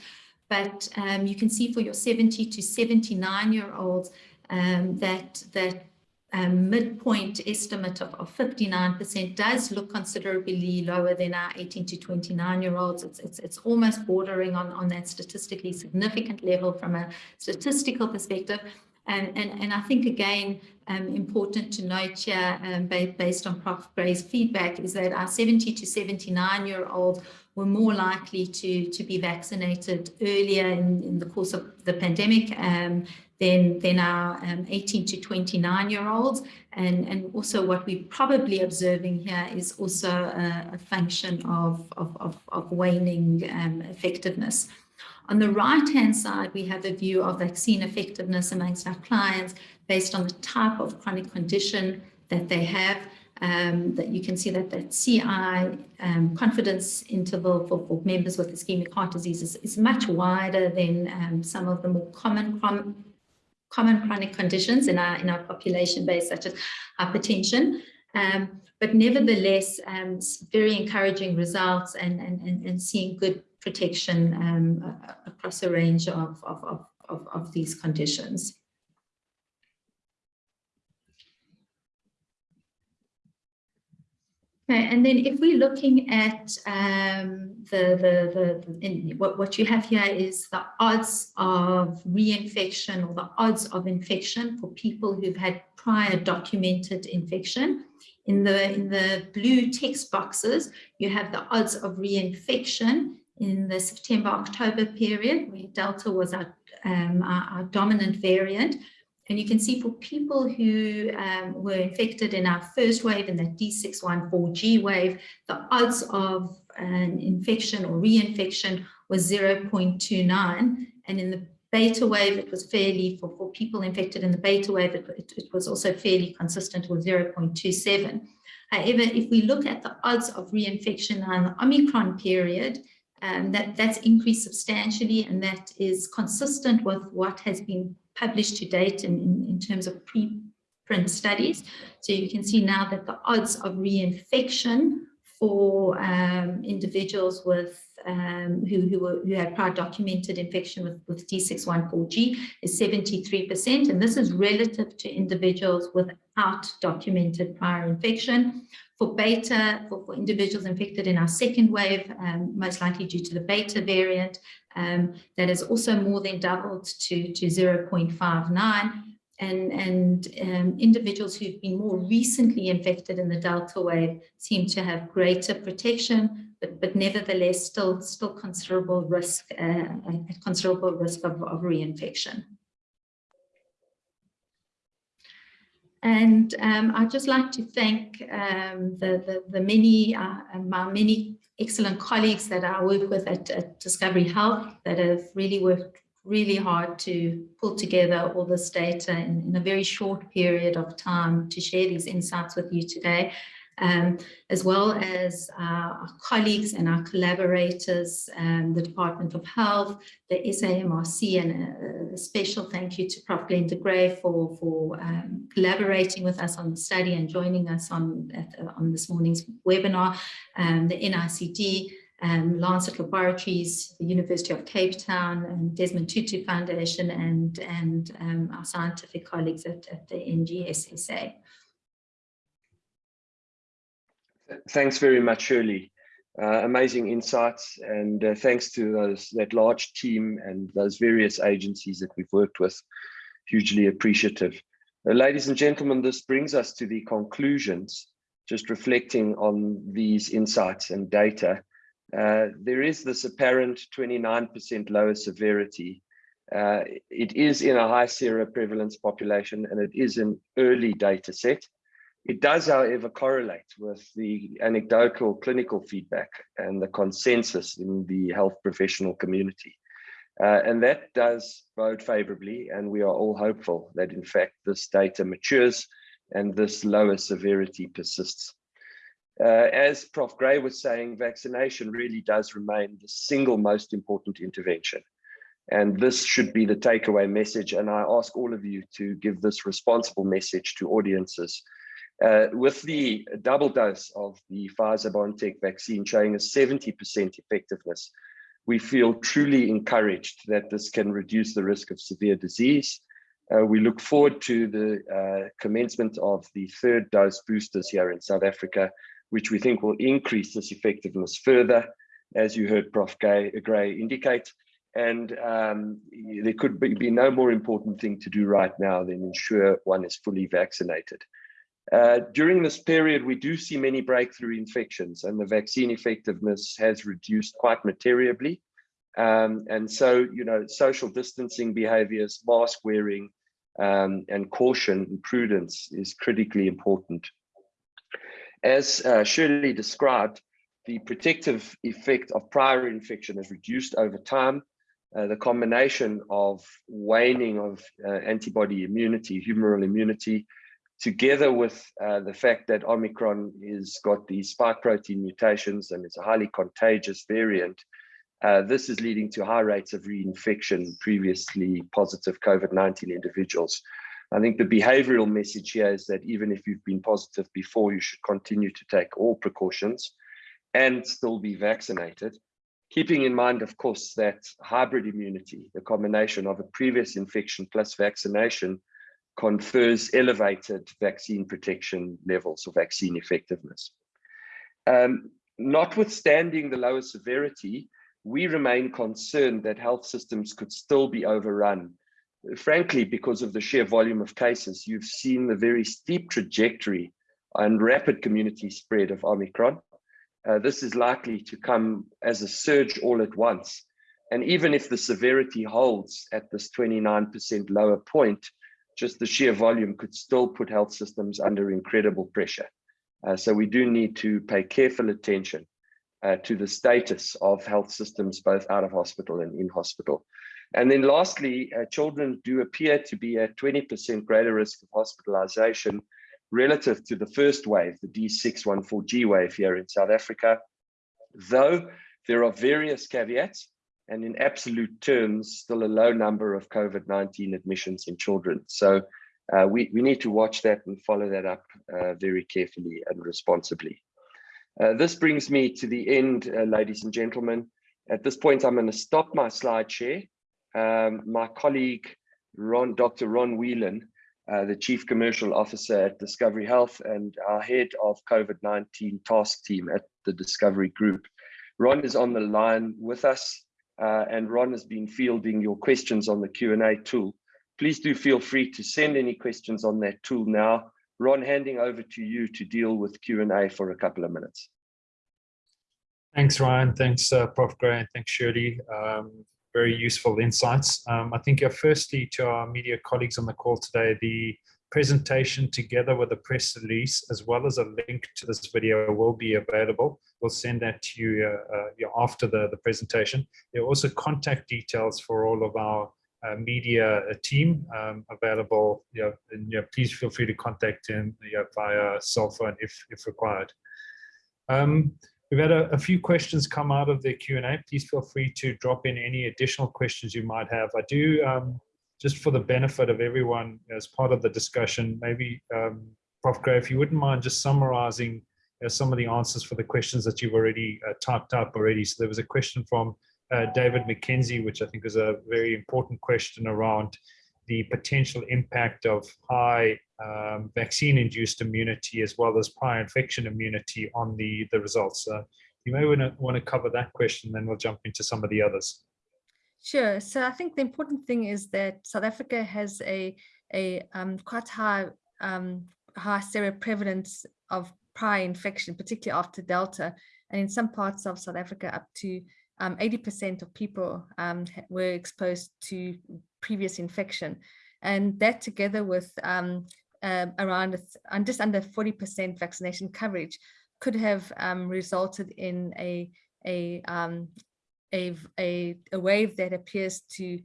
But um, you can see for your 70 to 79 year olds um, that, that um, midpoint estimate of, of 59% does look considerably lower than our 18 to 29 year olds. It's, it's, it's almost bordering on, on that statistically significant level from a statistical perspective. And, and, and I think, again, um, important to note here, um, based on Prof. Gray's feedback, is that our 70 to 79 year olds were more likely to, to be vaccinated earlier in, in the course of the pandemic um, than, than our um, 18 to 29 year olds. And, and also what we're probably observing here is also a, a function of, of, of, of waning um, effectiveness. On the right-hand side, we have a view of vaccine effectiveness amongst our clients based on the type of chronic condition that they have. Um, that you can see that that CI um, confidence interval for, for, members with ischemic heart disease is, is much wider than um, some of the more common common chronic conditions in our in our population base, such as hypertension. Um, but nevertheless, um, very encouraging results and, and, and, seeing good protection um, across a range of, of, of, of, these conditions. Okay, and then if we're looking at um, the, the, the, what, what you have here is the odds of reinfection or the odds of infection for people who've had prior documented infection. In the, in the blue text boxes, you have the odds of reinfection in the September-October period, where Delta was our, um, our, our dominant variant. And you can see for people who um, were infected in our first wave, in that D614G wave, the odds of an infection or reinfection was 0.29. And in the beta wave, it was fairly, for, for people infected in the beta wave, it, it, it was also fairly consistent with 0.27. However, if we look at the odds of reinfection in the Omicron period, Um, that, that's increased substantially and that is consistent with what has been published to date in, in, in terms of preprint studies. So you can see now that the odds of reinfection for um, individuals with um, who, who, were, who had prior documented infection with, with D614G is 73%. And this is relative to individuals without documented prior infection. For beta, for, for individuals infected in our second wave, um, most likely due to the beta variant, um, that has also more than doubled to, to 0.59 and, and um, individuals who've been more recently infected in the Delta wave seem to have greater protection, but, but nevertheless still, still considerable risk, uh, considerable risk of, of reinfection. And um, I'd just like to thank um, the, the, the, many, uh, my many excellent colleagues that I work with at, at Discovery Health that have really worked really hard to pull together all this data in, in, a very short period of time to share these insights with you today, um, as well as uh, our colleagues and our collaborators, um, the Department of Health, the SAMRC, and a, a special thank you to Prof. Glenda Gray for, for um, collaborating with us on the study and joining us on, at, on this morning's webinar, um, the NICD, um, Lancet Laboratories, the University of Cape Town, and Desmond Tutu Foundation, and, and um, our scientific colleagues at, at the NGSSA. Thanks very much, Shirley. Uh, amazing insights, and uh, thanks to those that large team and those various agencies that we've worked with. Hugely appreciative. Uh, ladies and gentlemen, this brings us to the conclusions, just reflecting on these insights and data. Uh, there is this apparent 29% lower severity. Uh, it is in a high seroprevalence population and it is an early data set. It does, however, correlate with the anecdotal clinical feedback and the consensus in the health professional community. Uh, and that does bode favorably, and we are all hopeful that, in fact, this data matures and this lower severity persists. Uh, as Prof. Gray was saying, vaccination really does remain the single most important intervention. And this should be the takeaway message. And I ask all of you to give this responsible message to audiences. Uh, with the double dose of the Pfizer-BioNTech vaccine showing a 70% effectiveness, we feel truly encouraged that this can reduce the risk of severe disease. Uh, we look forward to the uh, commencement of the third dose boosters here in South Africa which we think will increase this effectiveness further, as you heard Prof. Gray, Gray indicate. And um, there could be, be, no more important thing to do right now than ensure one is fully vaccinated. Uh, during this period, we do see many breakthrough infections and the vaccine effectiveness has reduced quite materially. Um, and so, you know, social distancing behaviors, mask wearing, um, and caution and prudence is critically important. As uh, Shirley described, the protective effect of prior infection is reduced over time. Uh, the combination of waning of uh, antibody immunity, humoral immunity, together with uh, the fact that Omicron has got these spike protein mutations and it's a highly contagious variant, uh, this is leading to high rates of reinfection previously positive COVID-19 individuals. I think the behavioral message here is that even if you've been positive before, you should continue to take all precautions and still be vaccinated. Keeping in mind, of course, that hybrid immunity, the combination of a previous infection plus vaccination, confers elevated vaccine protection levels or vaccine effectiveness. Um, notwithstanding the lower severity, we remain concerned that health systems could still be overrun frankly, because of the sheer volume of cases, you've seen the very steep trajectory and rapid community spread of Omicron. Uh, this is likely to come as a surge all at once. And even if the severity holds at this 29% lower point, just the sheer volume could still put health systems under incredible pressure. Uh, so we do need to pay careful attention uh, to the status of health systems, both out of hospital and in hospital. And then lastly, uh, children do appear to be at 20% greater risk of hospitalization relative to the first wave, the D614G wave here in South Africa. Though there are various caveats, and in absolute terms, still a low number of COVID-19 admissions in children. So uh, we, we need to watch that and follow that up uh, very carefully and responsibly. Uh, this brings me to the end, uh, ladies and gentlemen. At this point, I'm going to stop my slide share. Um, my colleague, Ron, Dr. Ron Whelan, uh, the Chief Commercial Officer at Discovery Health and our head of COVID-19 task team at the Discovery Group. Ron is on the line with us uh, and Ron has been fielding your questions on the Q&A tool. Please do feel free to send any questions on that tool now. Ron, handing over to you to deal with Q&A for a couple of minutes. Thanks, Ryan. Thanks, uh, Prof. Gray, and thanks, Shirley. Um, very useful insights. Um, I think uh, firstly to our media colleagues on the call today, the presentation together with a press release as well as a link to this video will be available. We'll send that to you uh, uh, after the, the presentation. There are also contact details for all of our uh, media uh, team um, available. You know, and, you know, please feel free to contact him you know, via cell phone if, if required. Um, we've had a, a, few questions come out of the Q&A. Please feel free to drop in any additional questions you might have. I do, um, just for the benefit of everyone as part of the discussion, maybe um, Prof. Gray, if you wouldn't mind just summarizing know, some of the answers for the questions that you've already uh, typed up already. So there was a question from uh, David McKenzie, which I think is a very important question around the potential impact of high um, vaccine-induced immunity as well as prior infection immunity on the, the results. Uh, you may want to cover that question, then we'll jump into some of the others. Sure. So I think the important thing is that South Africa has a, a um, quite high, um, high seroprevalence of prior infection, particularly after Delta, and in some parts of South Africa up to 80% um, of people um, were exposed to previous infection. And that together with uh, around just under 40% vaccination coverage could have resulted in a, a, um, a, a, a, wave that appears to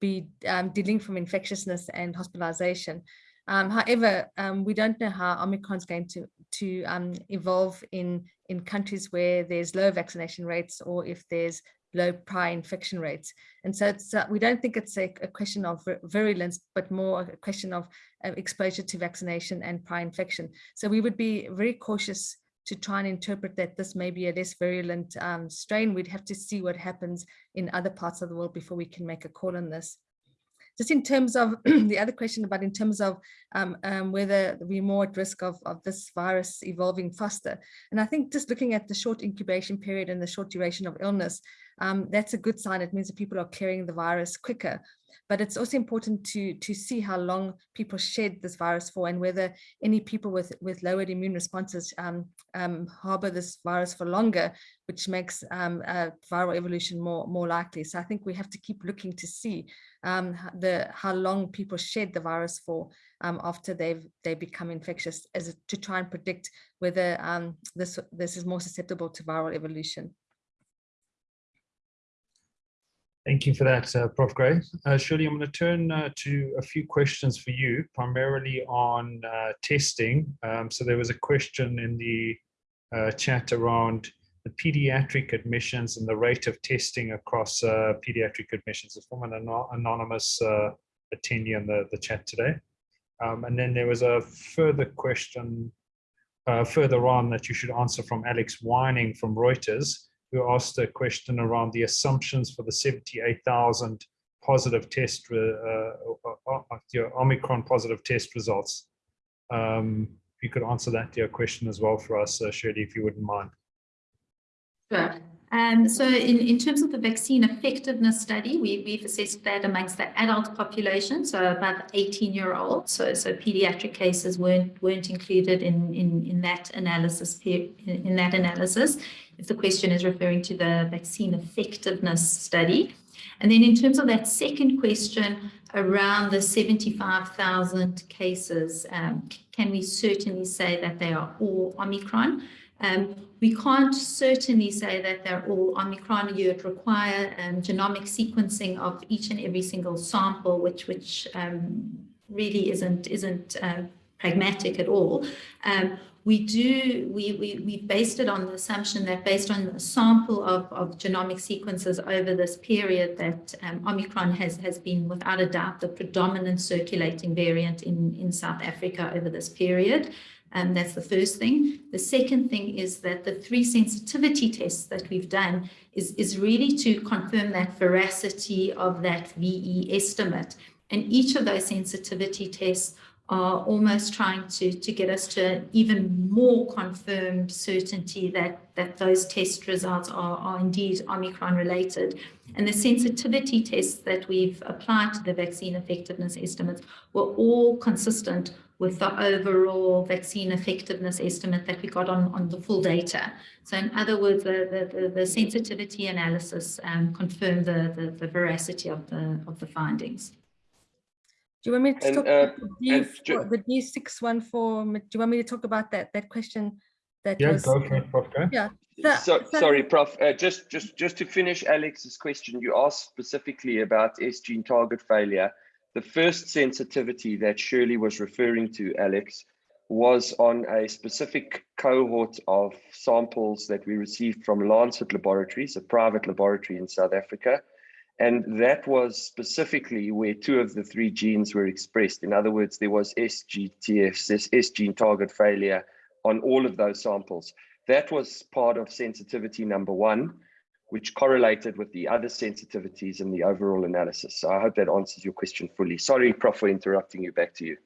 be um, dealing from infectiousness and hospitalization. Um, however, um, we don't know how Omicron is going to, to um, evolve in, in countries where there's low vaccination rates or if there's low prior infection rates. And so it's, uh, we don't think it's a, a, question of virulence, but more a question of uh, exposure to vaccination and prior infection. So we would be very cautious to try and interpret that this may be a less virulent um, strain. We'd have to see what happens in other parts of the world before we can make a call on this just in terms of the other question about in terms of um, um, whether we're more at risk of, of this virus evolving faster. And I think just looking at the short incubation period and the short duration of illness, um, that's a good sign. It means that people are clearing the virus quicker. But it's also important to, to see how long people shed this virus for and whether any people with, with lowered immune responses um, um, harbor this virus for longer, which makes uh, viral evolution more, more likely. So I think we have to keep looking to see um, the how long people shed the virus for um, after they've they become infectious as to try and predict whether this this is more susceptible to viral evolution. Thank you for that, uh, Prof. Gray. Uh, Shirley, I'm going to turn uh, to a few questions for you, primarily on uh, testing. Um, so there was a question in the uh, chat around the pediatric admissions and the rate of testing across uh, pediatric admissions. It's from an anonymous attendee in the, the chat today. Um, and then there was a further question further on that you should answer from Alex Winning from Reuters who asked a question around the assumptions for the 78,000 positive test, uh, uh, uh, Omicron positive test results. Um, if you could answer that your question as well for us, uh, Shirley, if you wouldn't mind. Sure. Um, so in, in terms of the vaccine effectiveness study, we, we've assessed that amongst the adult population, so above 18 year olds. So, so pediatric cases weren't, weren't included in, in, in that analysis, in, that analysis, if the question is referring to the vaccine effectiveness study. And then in terms of that second question around the 75,000 cases, um, can we certainly say that they are all Omicron? Um, we can't certainly say that they're all Omicron. You'd require um, genomic sequencing of each and every single sample, which which um, really isn't isn't uh, pragmatic at all. Um, we do, we, we, we based it on the assumption that based on a sample of, of genomic sequences over this period that um, Omicron has, has been without a doubt the predominant circulating variant in, in South Africa over this period. Um, that's the first thing. The second thing is that the three sensitivity tests that we've done is, is really to confirm that veracity of that VE estimate. And each of those sensitivity tests are almost trying to, to get us to even more confirmed certainty that, that those test results are, are indeed Omicron related. And the sensitivity tests that we've applied to the vaccine effectiveness estimates were all consistent with the overall vaccine effectiveness estimate that we got on, on the full data. So in other words, the, the, the, the sensitivity analysis um, confirmed the, the, the veracity of the, of the findings. Do you want me to And, talk uh, about the, D, and ju- the D614? Do you want me to talk about that that question that Yeah, was go for it, Prof. Gray. yeah. the- So, so- sorry, Prof. Uh, just, just, just to finish Alex's question, you asked specifically about S gene target failure. The first sensitivity that Shirley was referring to, Alex, was on a specific cohort of samples that we received from Lancet Laboratories, a private laboratory in South Africa. And that was specifically where two of the three genes were expressed. In other words, there was SGTF, this S gene target failure on all of those samples. That was part of sensitivity number one, which correlated with the other sensitivities in the overall analysis. So I hope that answers your question fully. Sorry, Prof, for interrupting you. Back to you.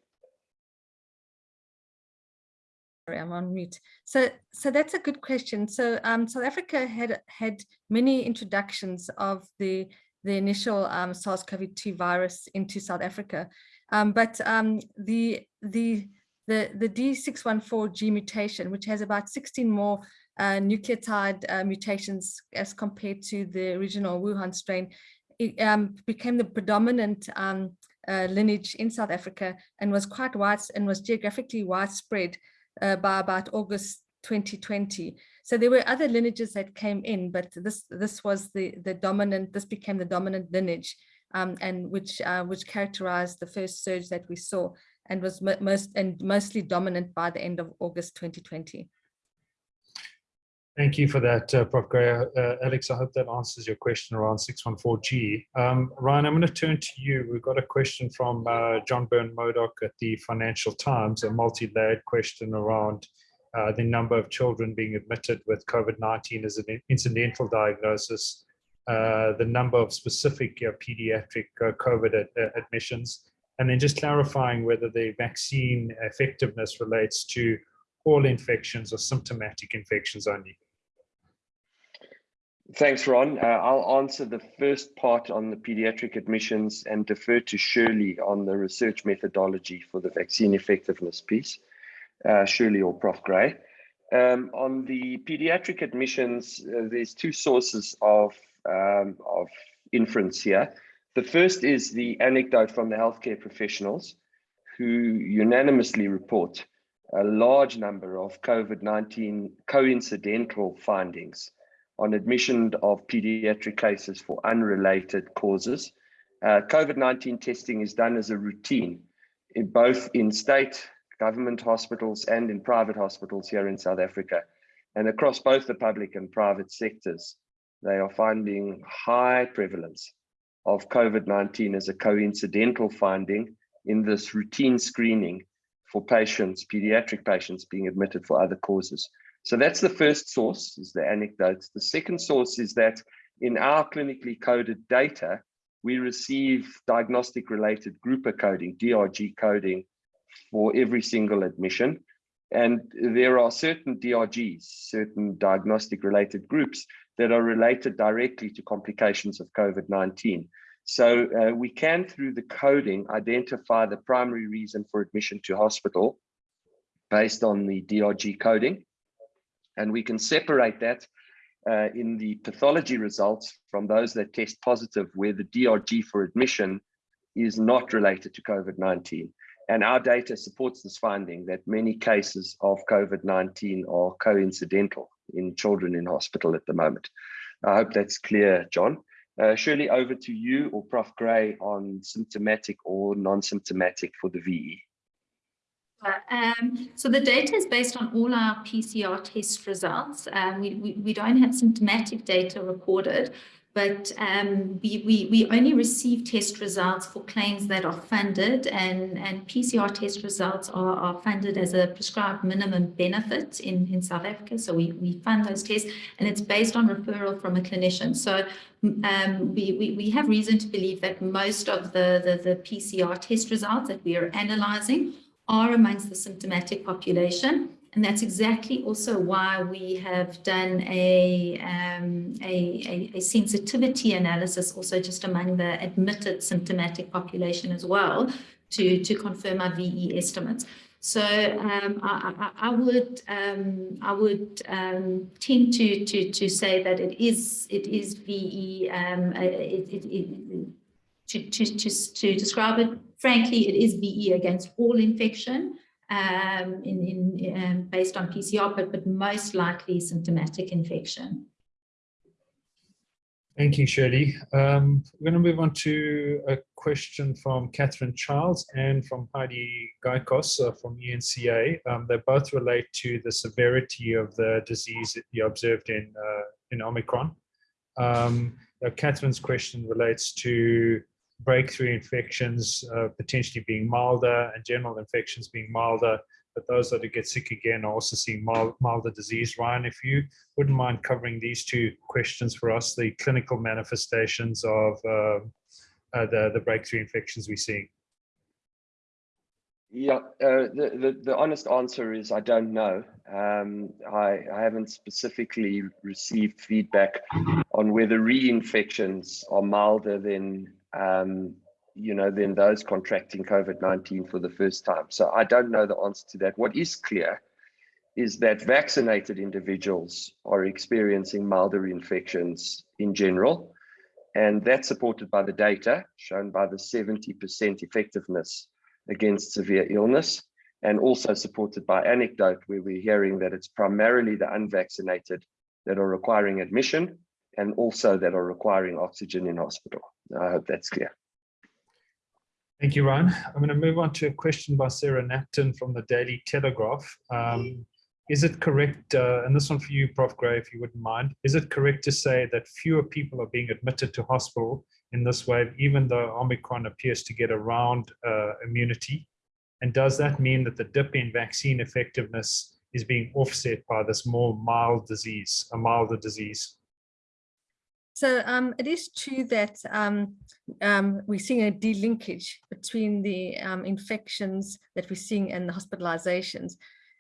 Sorry, I'm on mute. So, so that's a good question. So, um, South Africa had had many introductions of the the initial um, SARS-CoV-2 virus into South Africa, um, but um, the the the the D614G mutation, which has about 16 more uh, nucleotide uh, mutations as compared to the original Wuhan strain, it um, became the predominant um, uh, lineage in South Africa and was quite wide and was geographically widespread uh, by about August 2020. So there were other lineages that came in, but this this was the the dominant. This became the dominant lineage, um, and which uh, which characterized the first surge that we saw, and was most and mostly dominant by the end of August 2020. Thank you for that, uh, Prof. Gray. Uh, Alex, I hope that answers your question around 614G. Um, Ryan, I'm going to turn to you. We've got a question from uh, John Burn-Murdoch at the Financial Times, a multi-layered question around uh, the number of children being admitted with COVID-19 as an incidental diagnosis, uh, the number of specific uh, pediatric uh, COVID ad uh, admissions, and then just clarifying whether the vaccine effectiveness relates to all infections or symptomatic infections only. Thanks, Ron. Uh, I'll answer the first part on the pediatric admissions and defer to Shirley on the research methodology for the vaccine effectiveness piece. Uh, Shirley or Prof. Gray. Um, on the pediatric admissions, uh, there's two sources of, um, of inference here. The first is the anecdote from the healthcare professionals who unanimously report a large number of COVID-19 coincidental findings on admission of pediatric cases for unrelated causes. Uh, COVID-19 testing is done as a routine in both in state government hospitals and in private hospitals here in South Africa. And across both the public and private sectors, they are finding high prevalence of COVID-19 as a coincidental finding in this routine screening for patients, pediatric patients being admitted for other causes. So that's the first source, is the anecdotes. The second source is that in our clinically coded data, we receive diagnostic related grouper coding, DRG coding for every single admission. And there are certain DRGs, certain diagnostic related groups that are related directly to complications of COVID-19. So uh, we can, through the coding, identify the primary reason for admission to hospital based on the DRG coding. And we can separate that uh, in the pathology results from those that test positive where the DRG for admission is not related to COVID-19. And our data supports this finding that many cases of COVID-19 are coincidental in children in hospital at the moment. I hope that's clear, John. Uh, Shirley, over to you or Prof. Gray on symptomatic or non-symptomatic for the VE. Um, so the data is based on all our PCR test results. Um, we, we, we don't have symptomatic data recorded, but um, we, we, we only receive test results for claims that are funded and, and PCR test results are, are funded as a prescribed minimum benefit in, in South Africa. So we, we fund those tests and it's based on referral from a clinician. So um, we, we, we have reason to believe that most of the, the, the PCR test results that we are analyzing are amongst the symptomatic population. And that's exactly also why we have done a, um, a, a, a, sensitivity analysis also just among the admitted symptomatic population as well to, to confirm our VE estimates. So um, I, I, I, would um, I would um, tend to, to to say that it is it is VE um, it, it, it, to, to, to, to describe it frankly it is VE against all infection um, in, in um, based on PCR, but, but most likely symptomatic infection. Thank you, Shirley. Um, we're going to move on to a question from Catherine Charles and from Heidi Giokos uh, from ENCA. Um, they both relate to the severity of the disease that you observed in, uh, in Omicron. Um, Catherine's question relates to breakthrough infections uh, potentially being milder and general infections being milder, but those that get sick again are also seeing mild, milder disease. Ryan, if you wouldn't mind covering these two questions for us, the clinical manifestations of uh, uh, the, the breakthrough infections we're seeing. Yeah, uh, the, the, the honest answer is I don't know. Um, I, I haven't specifically received feedback on whether reinfections are milder than um, you know, than those contracting COVID-19 for the first time. So I don't know the answer to that. What is clear is that vaccinated individuals are experiencing milder infections in general. And that's supported by the data shown by the 70% effectiveness against severe illness and also supported by anecdote where we're hearing that it's primarily the unvaccinated that are requiring admission and also that are requiring oxygen in hospital. I hope that's clear. Thank you, Ryan. I'm going to move on to a question by Sarah Napton from the Daily Telegraph. Um, is it correct, uh, and this one for you, Prof. Gray, if you wouldn't mind, is it correct to say that fewer people are being admitted to hospital in this wave, even though Omicron appears to get around uh, immunity? And does that mean that the dip in vaccine effectiveness is being offset by this more mild disease, a milder disease? So um, it is true that um, um, we're seeing a delinkage between the um, infections that we're seeing and the hospitalizations.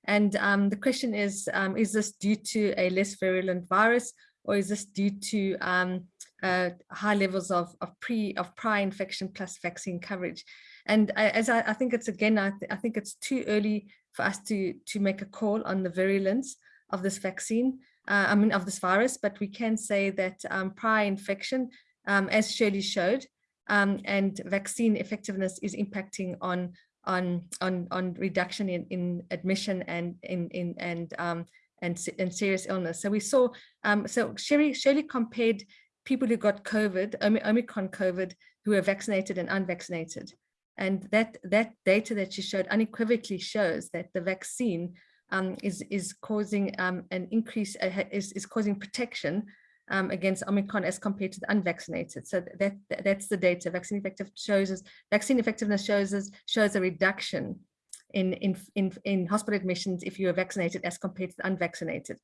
And um, the question is, um, is this due to a less virulent virus or is this due to uh, high levels of, of pre of prior infection plus vaccine coverage? And I, as I, I, think it's again, I, th I think it's too early for us to, to make a call on the virulence of this vaccine uh, I mean, of this virus, but we can say that um, prior infection, um, as Shirley showed, um, and vaccine effectiveness is impacting on on on on reduction in in admission and in in and um and and serious illness. So we saw um so Shirley Shirley compared people who got COVID, Omicron COVID, who were vaccinated and unvaccinated. And that that data that she showed unequivocally shows that the vaccine um, is is causing um, an increase uh, is is causing protection um, against Omicron as compared to the unvaccinated. So that, that that's the data. Vaccine effective shows us vaccine effectiveness shows us shows a reduction in in in in hospital admissions if you are vaccinated as compared to the unvaccinated.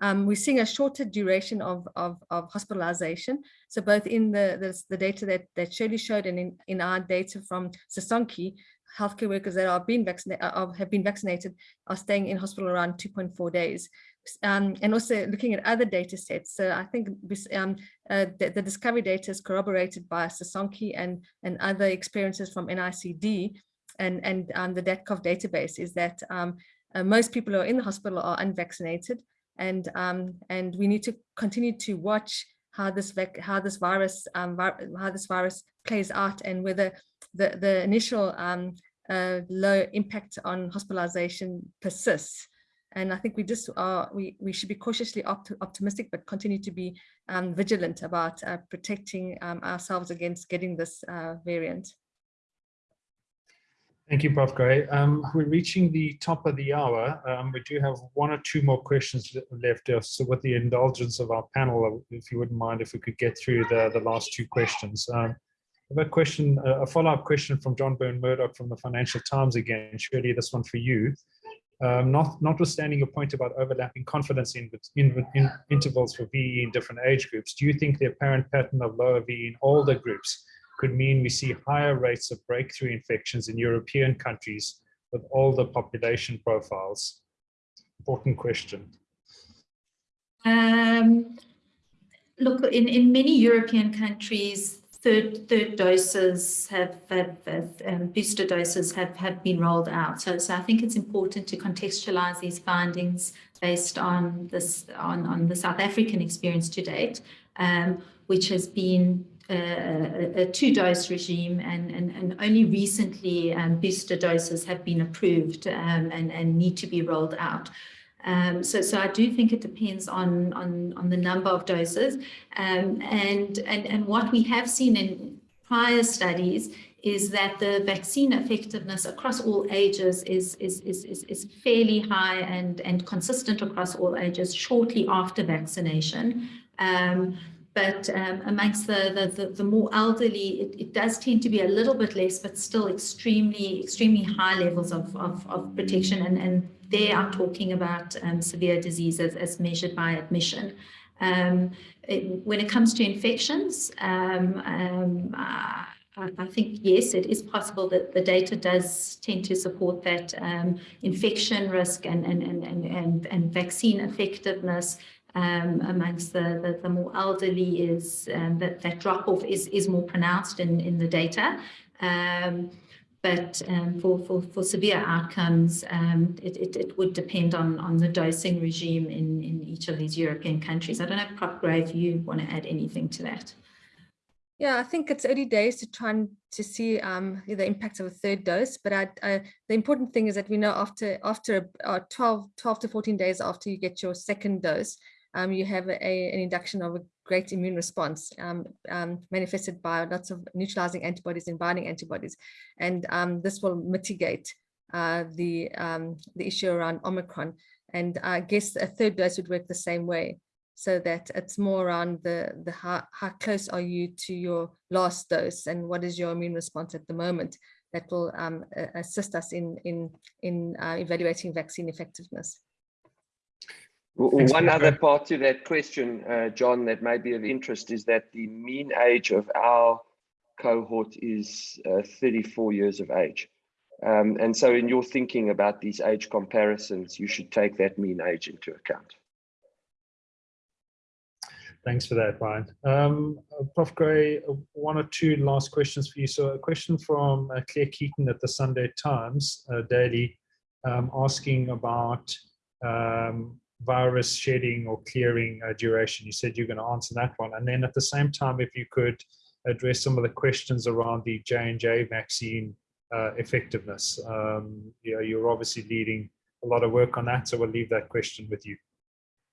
Um, we're seeing a shorter duration of, of, of, hospitalization. So both in the, the, the, data that, that Shirley showed and in, in our data from Sisonke, healthcare workers that are being vaccinated uh, have been vaccinated are staying in hospital around 2.4 days. Um, and also looking at other data sets. So I think um, uh, the, the, discovery data is corroborated by Sisonke and, and other experiences from NICD and, and um, the DATCOV database is that um, uh, most people who are in the hospital are unvaccinated and, um, and we need to continue to watch how this how this virus um, how this virus plays out and whether the, the initial um, uh, low impact on hospitalization persists. And I think we just are, we, we should be cautiously opt optimistic, but continue to be um, vigilant about uh, protecting um, ourselves against getting this uh, variant. Thank you, Prof. Gray. Um, we're reaching the top of the hour. Um, we do have one or two more questions left. So with the indulgence of our panel, if you wouldn't mind if we could get through the, the last two questions. A question, a follow-up question from John Burn-Murdoch from the Financial Times again. Shirley this one for you. Um, not, notwithstanding your point about overlapping confidence in, in, in, intervals for VE in different age groups, do you think the apparent pattern of lower VE in older groups could mean we see higher rates of breakthrough infections in European countries with older population profiles? Important question. Um, look, in, in many European countries, third third doses have, have, have um, booster doses have have been rolled out. So so I think it's important to contextualize these findings based on this on on the South African experience to date, um, which has been a, a two-dose regime and, and, and only recently um, booster doses have been approved um, and, and need to be rolled out. Um, so, so I do think it depends on, on, on the number of doses. Um, and, and, and what we have seen in prior studies is that the vaccine effectiveness across all ages is, is, is, is, is fairly high and, and consistent across all ages shortly after vaccination. Um, but um, amongst the, the, the, more elderly, it, it, does tend to be a little bit less, but still extremely, extremely high levels of, of, of protection. And, and they are talking about um, severe disease as, as, measured by admission. Um, it, when it comes to infections, um, uh, I think, yes, it is possible that the data does tend to support that um, infection risk and, and, and, and, and, vaccine effectiveness um, amongst the, the, the, more elderly is um, that, that drop off is, is more pronounced in, in the data. Um, but um, for, for, for severe outcomes, um, it, it, it, would depend on, on the dosing regime in, in each of these European countries. I don't know, Prof. Gray, if you want to add anything to that. Yeah, I think it's early days to try and to see um, the impact of a third dose. But I, I, the important thing is that we know after after uh, 12, 12 to 14 days after you get your second dose, um, you have a, an induction of a great immune response um, um, manifested by lots of neutralizing antibodies and binding antibodies. And um, this will mitigate uh, the, um, the issue around Omicron. And I guess a third dose would work the same way so that it's more around the, the how, how close are you to your last dose and what is your immune response at the moment that will um, assist us in, in, in uh, evaluating vaccine effectiveness. One other part to that question, uh, John, that may be of interest is that the mean age of our cohort is uh, 34 years of age. Um, and so in your thinking about these age comparisons, you should take that mean age into account. Thanks for that, Ryan. Um, Prof. Gray, one or two last questions for you. So a question from uh, Claire Keeton at the Sunday Times uh, Daily um, asking about um, virus shedding or clearing uh, duration? You said you're going to answer that one. And then at the same time, if you could address some of the questions around the J&J vaccine uh, effectiveness. Um, you know, you're obviously leading a lot of work on that, so we'll leave that question with you.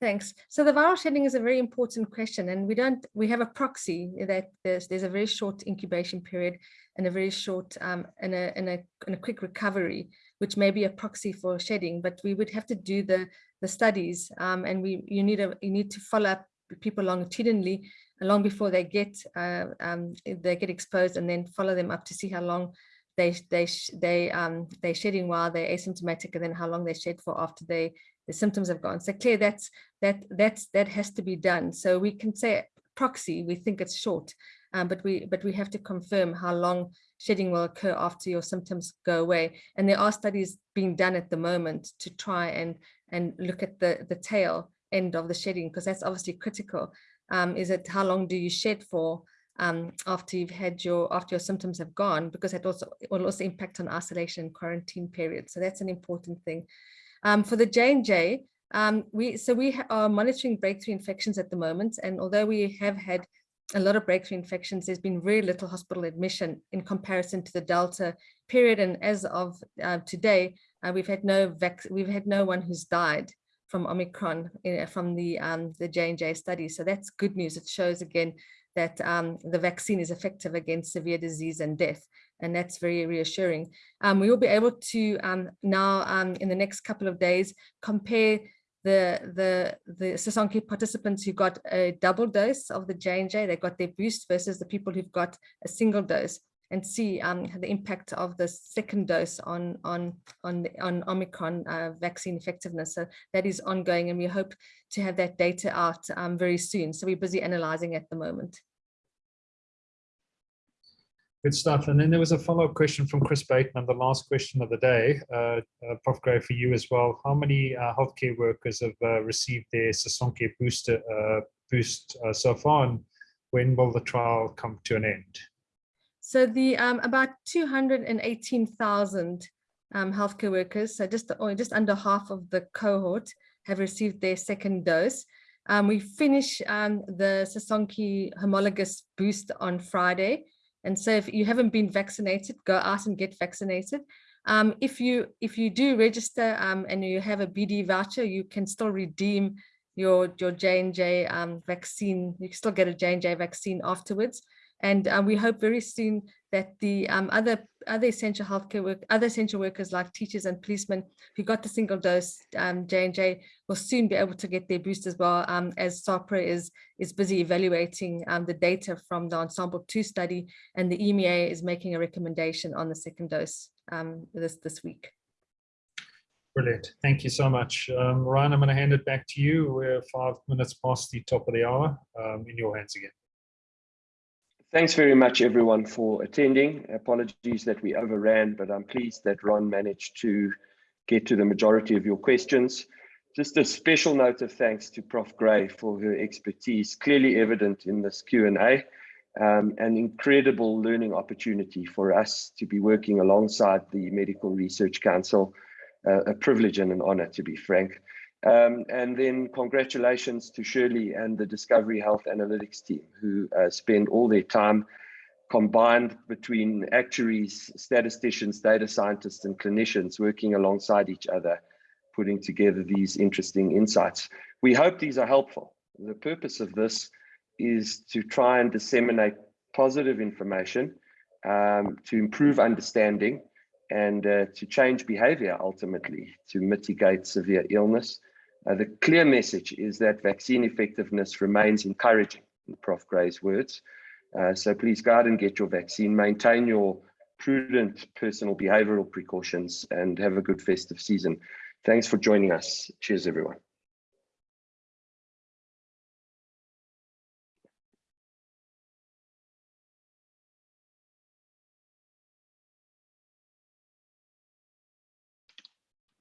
Thanks. So the viral shedding is a very important question, and we don't. We have a proxy that there's there's a very short incubation period and a very short um, and a and a and a quick recovery, which may be a proxy for shedding. But we would have to do the the studies, um, and we you need a you need to follow up people longitudinally long before they get uh, um, they get exposed, and then follow them up to see how long they they they um they're shedding while they're asymptomatic, and then how long they shed for after they the symptoms have gone. So clear that's that that's that has to be done. So we can say proxy, we think it's short, um, but we but we have to confirm how long shedding will occur after your symptoms go away. And there are studies being done at the moment to try and and look at the the tail end of the shedding because that's obviously critical. Um, is it how long do you shed for um, after you've had your after your symptoms have gone because that also will also impact on isolation and quarantine period. So that's an important thing. Um, for the J&J, um, we so we are monitoring breakthrough infections at the moment, and although we have had a lot of breakthrough infections, there's been very little hospital admission in comparison to the Delta period. And as of uh, today, uh, we've had no we've had no one who's died from Omicron in, from the um, the J&J study. So that's good news. It shows again that um, the vaccine is effective against severe disease and death. and that's very reassuring. Um, we will be able to um, now um, in the next couple of days compare the the the Sisonke participants who got a double dose of the J&J, they got their boost versus the people who've got a single dose and see um, the impact of the second dose on on on on Omicron uh, vaccine effectiveness. So that is ongoing, and we hope to have that data out um, very soon. So we're busy analyzing at the moment. Good stuff. And then there was a follow-up question from Chris Bateman, the last question of the day. Uh, uh, Prof. Gray, for you as well. How many uh, healthcare workers have uh, received their Sisonke booster uh, boost uh, so far, and when will the trial come to an end? So the um, about 218,000 um, healthcare workers, so just, or just under half of the cohort have received their second dose. Um, we finish um, the Sisonke homologous boost on Friday. And so if you haven't been vaccinated, go out and get vaccinated. Um, if you if you do register um, and you have a BD voucher, you can still redeem your your J&J um, vaccine. You can still get a J&J vaccine afterwards. And um, we hope very soon that the um, other other essential healthcare work, other essential workers like teachers and policemen who got the single dose um, J&J will soon be able to get their boost as well um, as SAHPRA is, is busy evaluating um, the data from the Ensemble 2 study and the EMEA is making a recommendation on the second dose um, this, this week. Brilliant. Thank you so much. Um, Ryan, I'm going to hand it back to you. We're five minutes past the top of the hour. Um, in your hands again. Thanks very much, everyone, for attending. Apologies that we overran, but I'm pleased that Ron managed to get to the majority of your questions. Just a special note of thanks to Prof. Gray for her expertise, clearly evident in this Q&A, um, an incredible learning opportunity for us to be working alongside the Medical Research Council, uh, a privilege and an honor, to be frank. Um, and then congratulations to Shirley and the Discovery Health Analytics team who uh, spend all their time combined between actuaries, statisticians, data scientists, and clinicians working alongside each other, putting together these interesting insights. We hope these are helpful. The purpose of this is to try and disseminate positive information um, to improve understanding and uh, to change behavior ultimately to mitigate severe illness uh, the clear message is that vaccine effectiveness remains encouraging, in Prof. Gray's words. Uh, so please go out and get your vaccine, maintain your prudent personal behavioral precautions, and have a good festive season. Thanks for joining us. Cheers, everyone.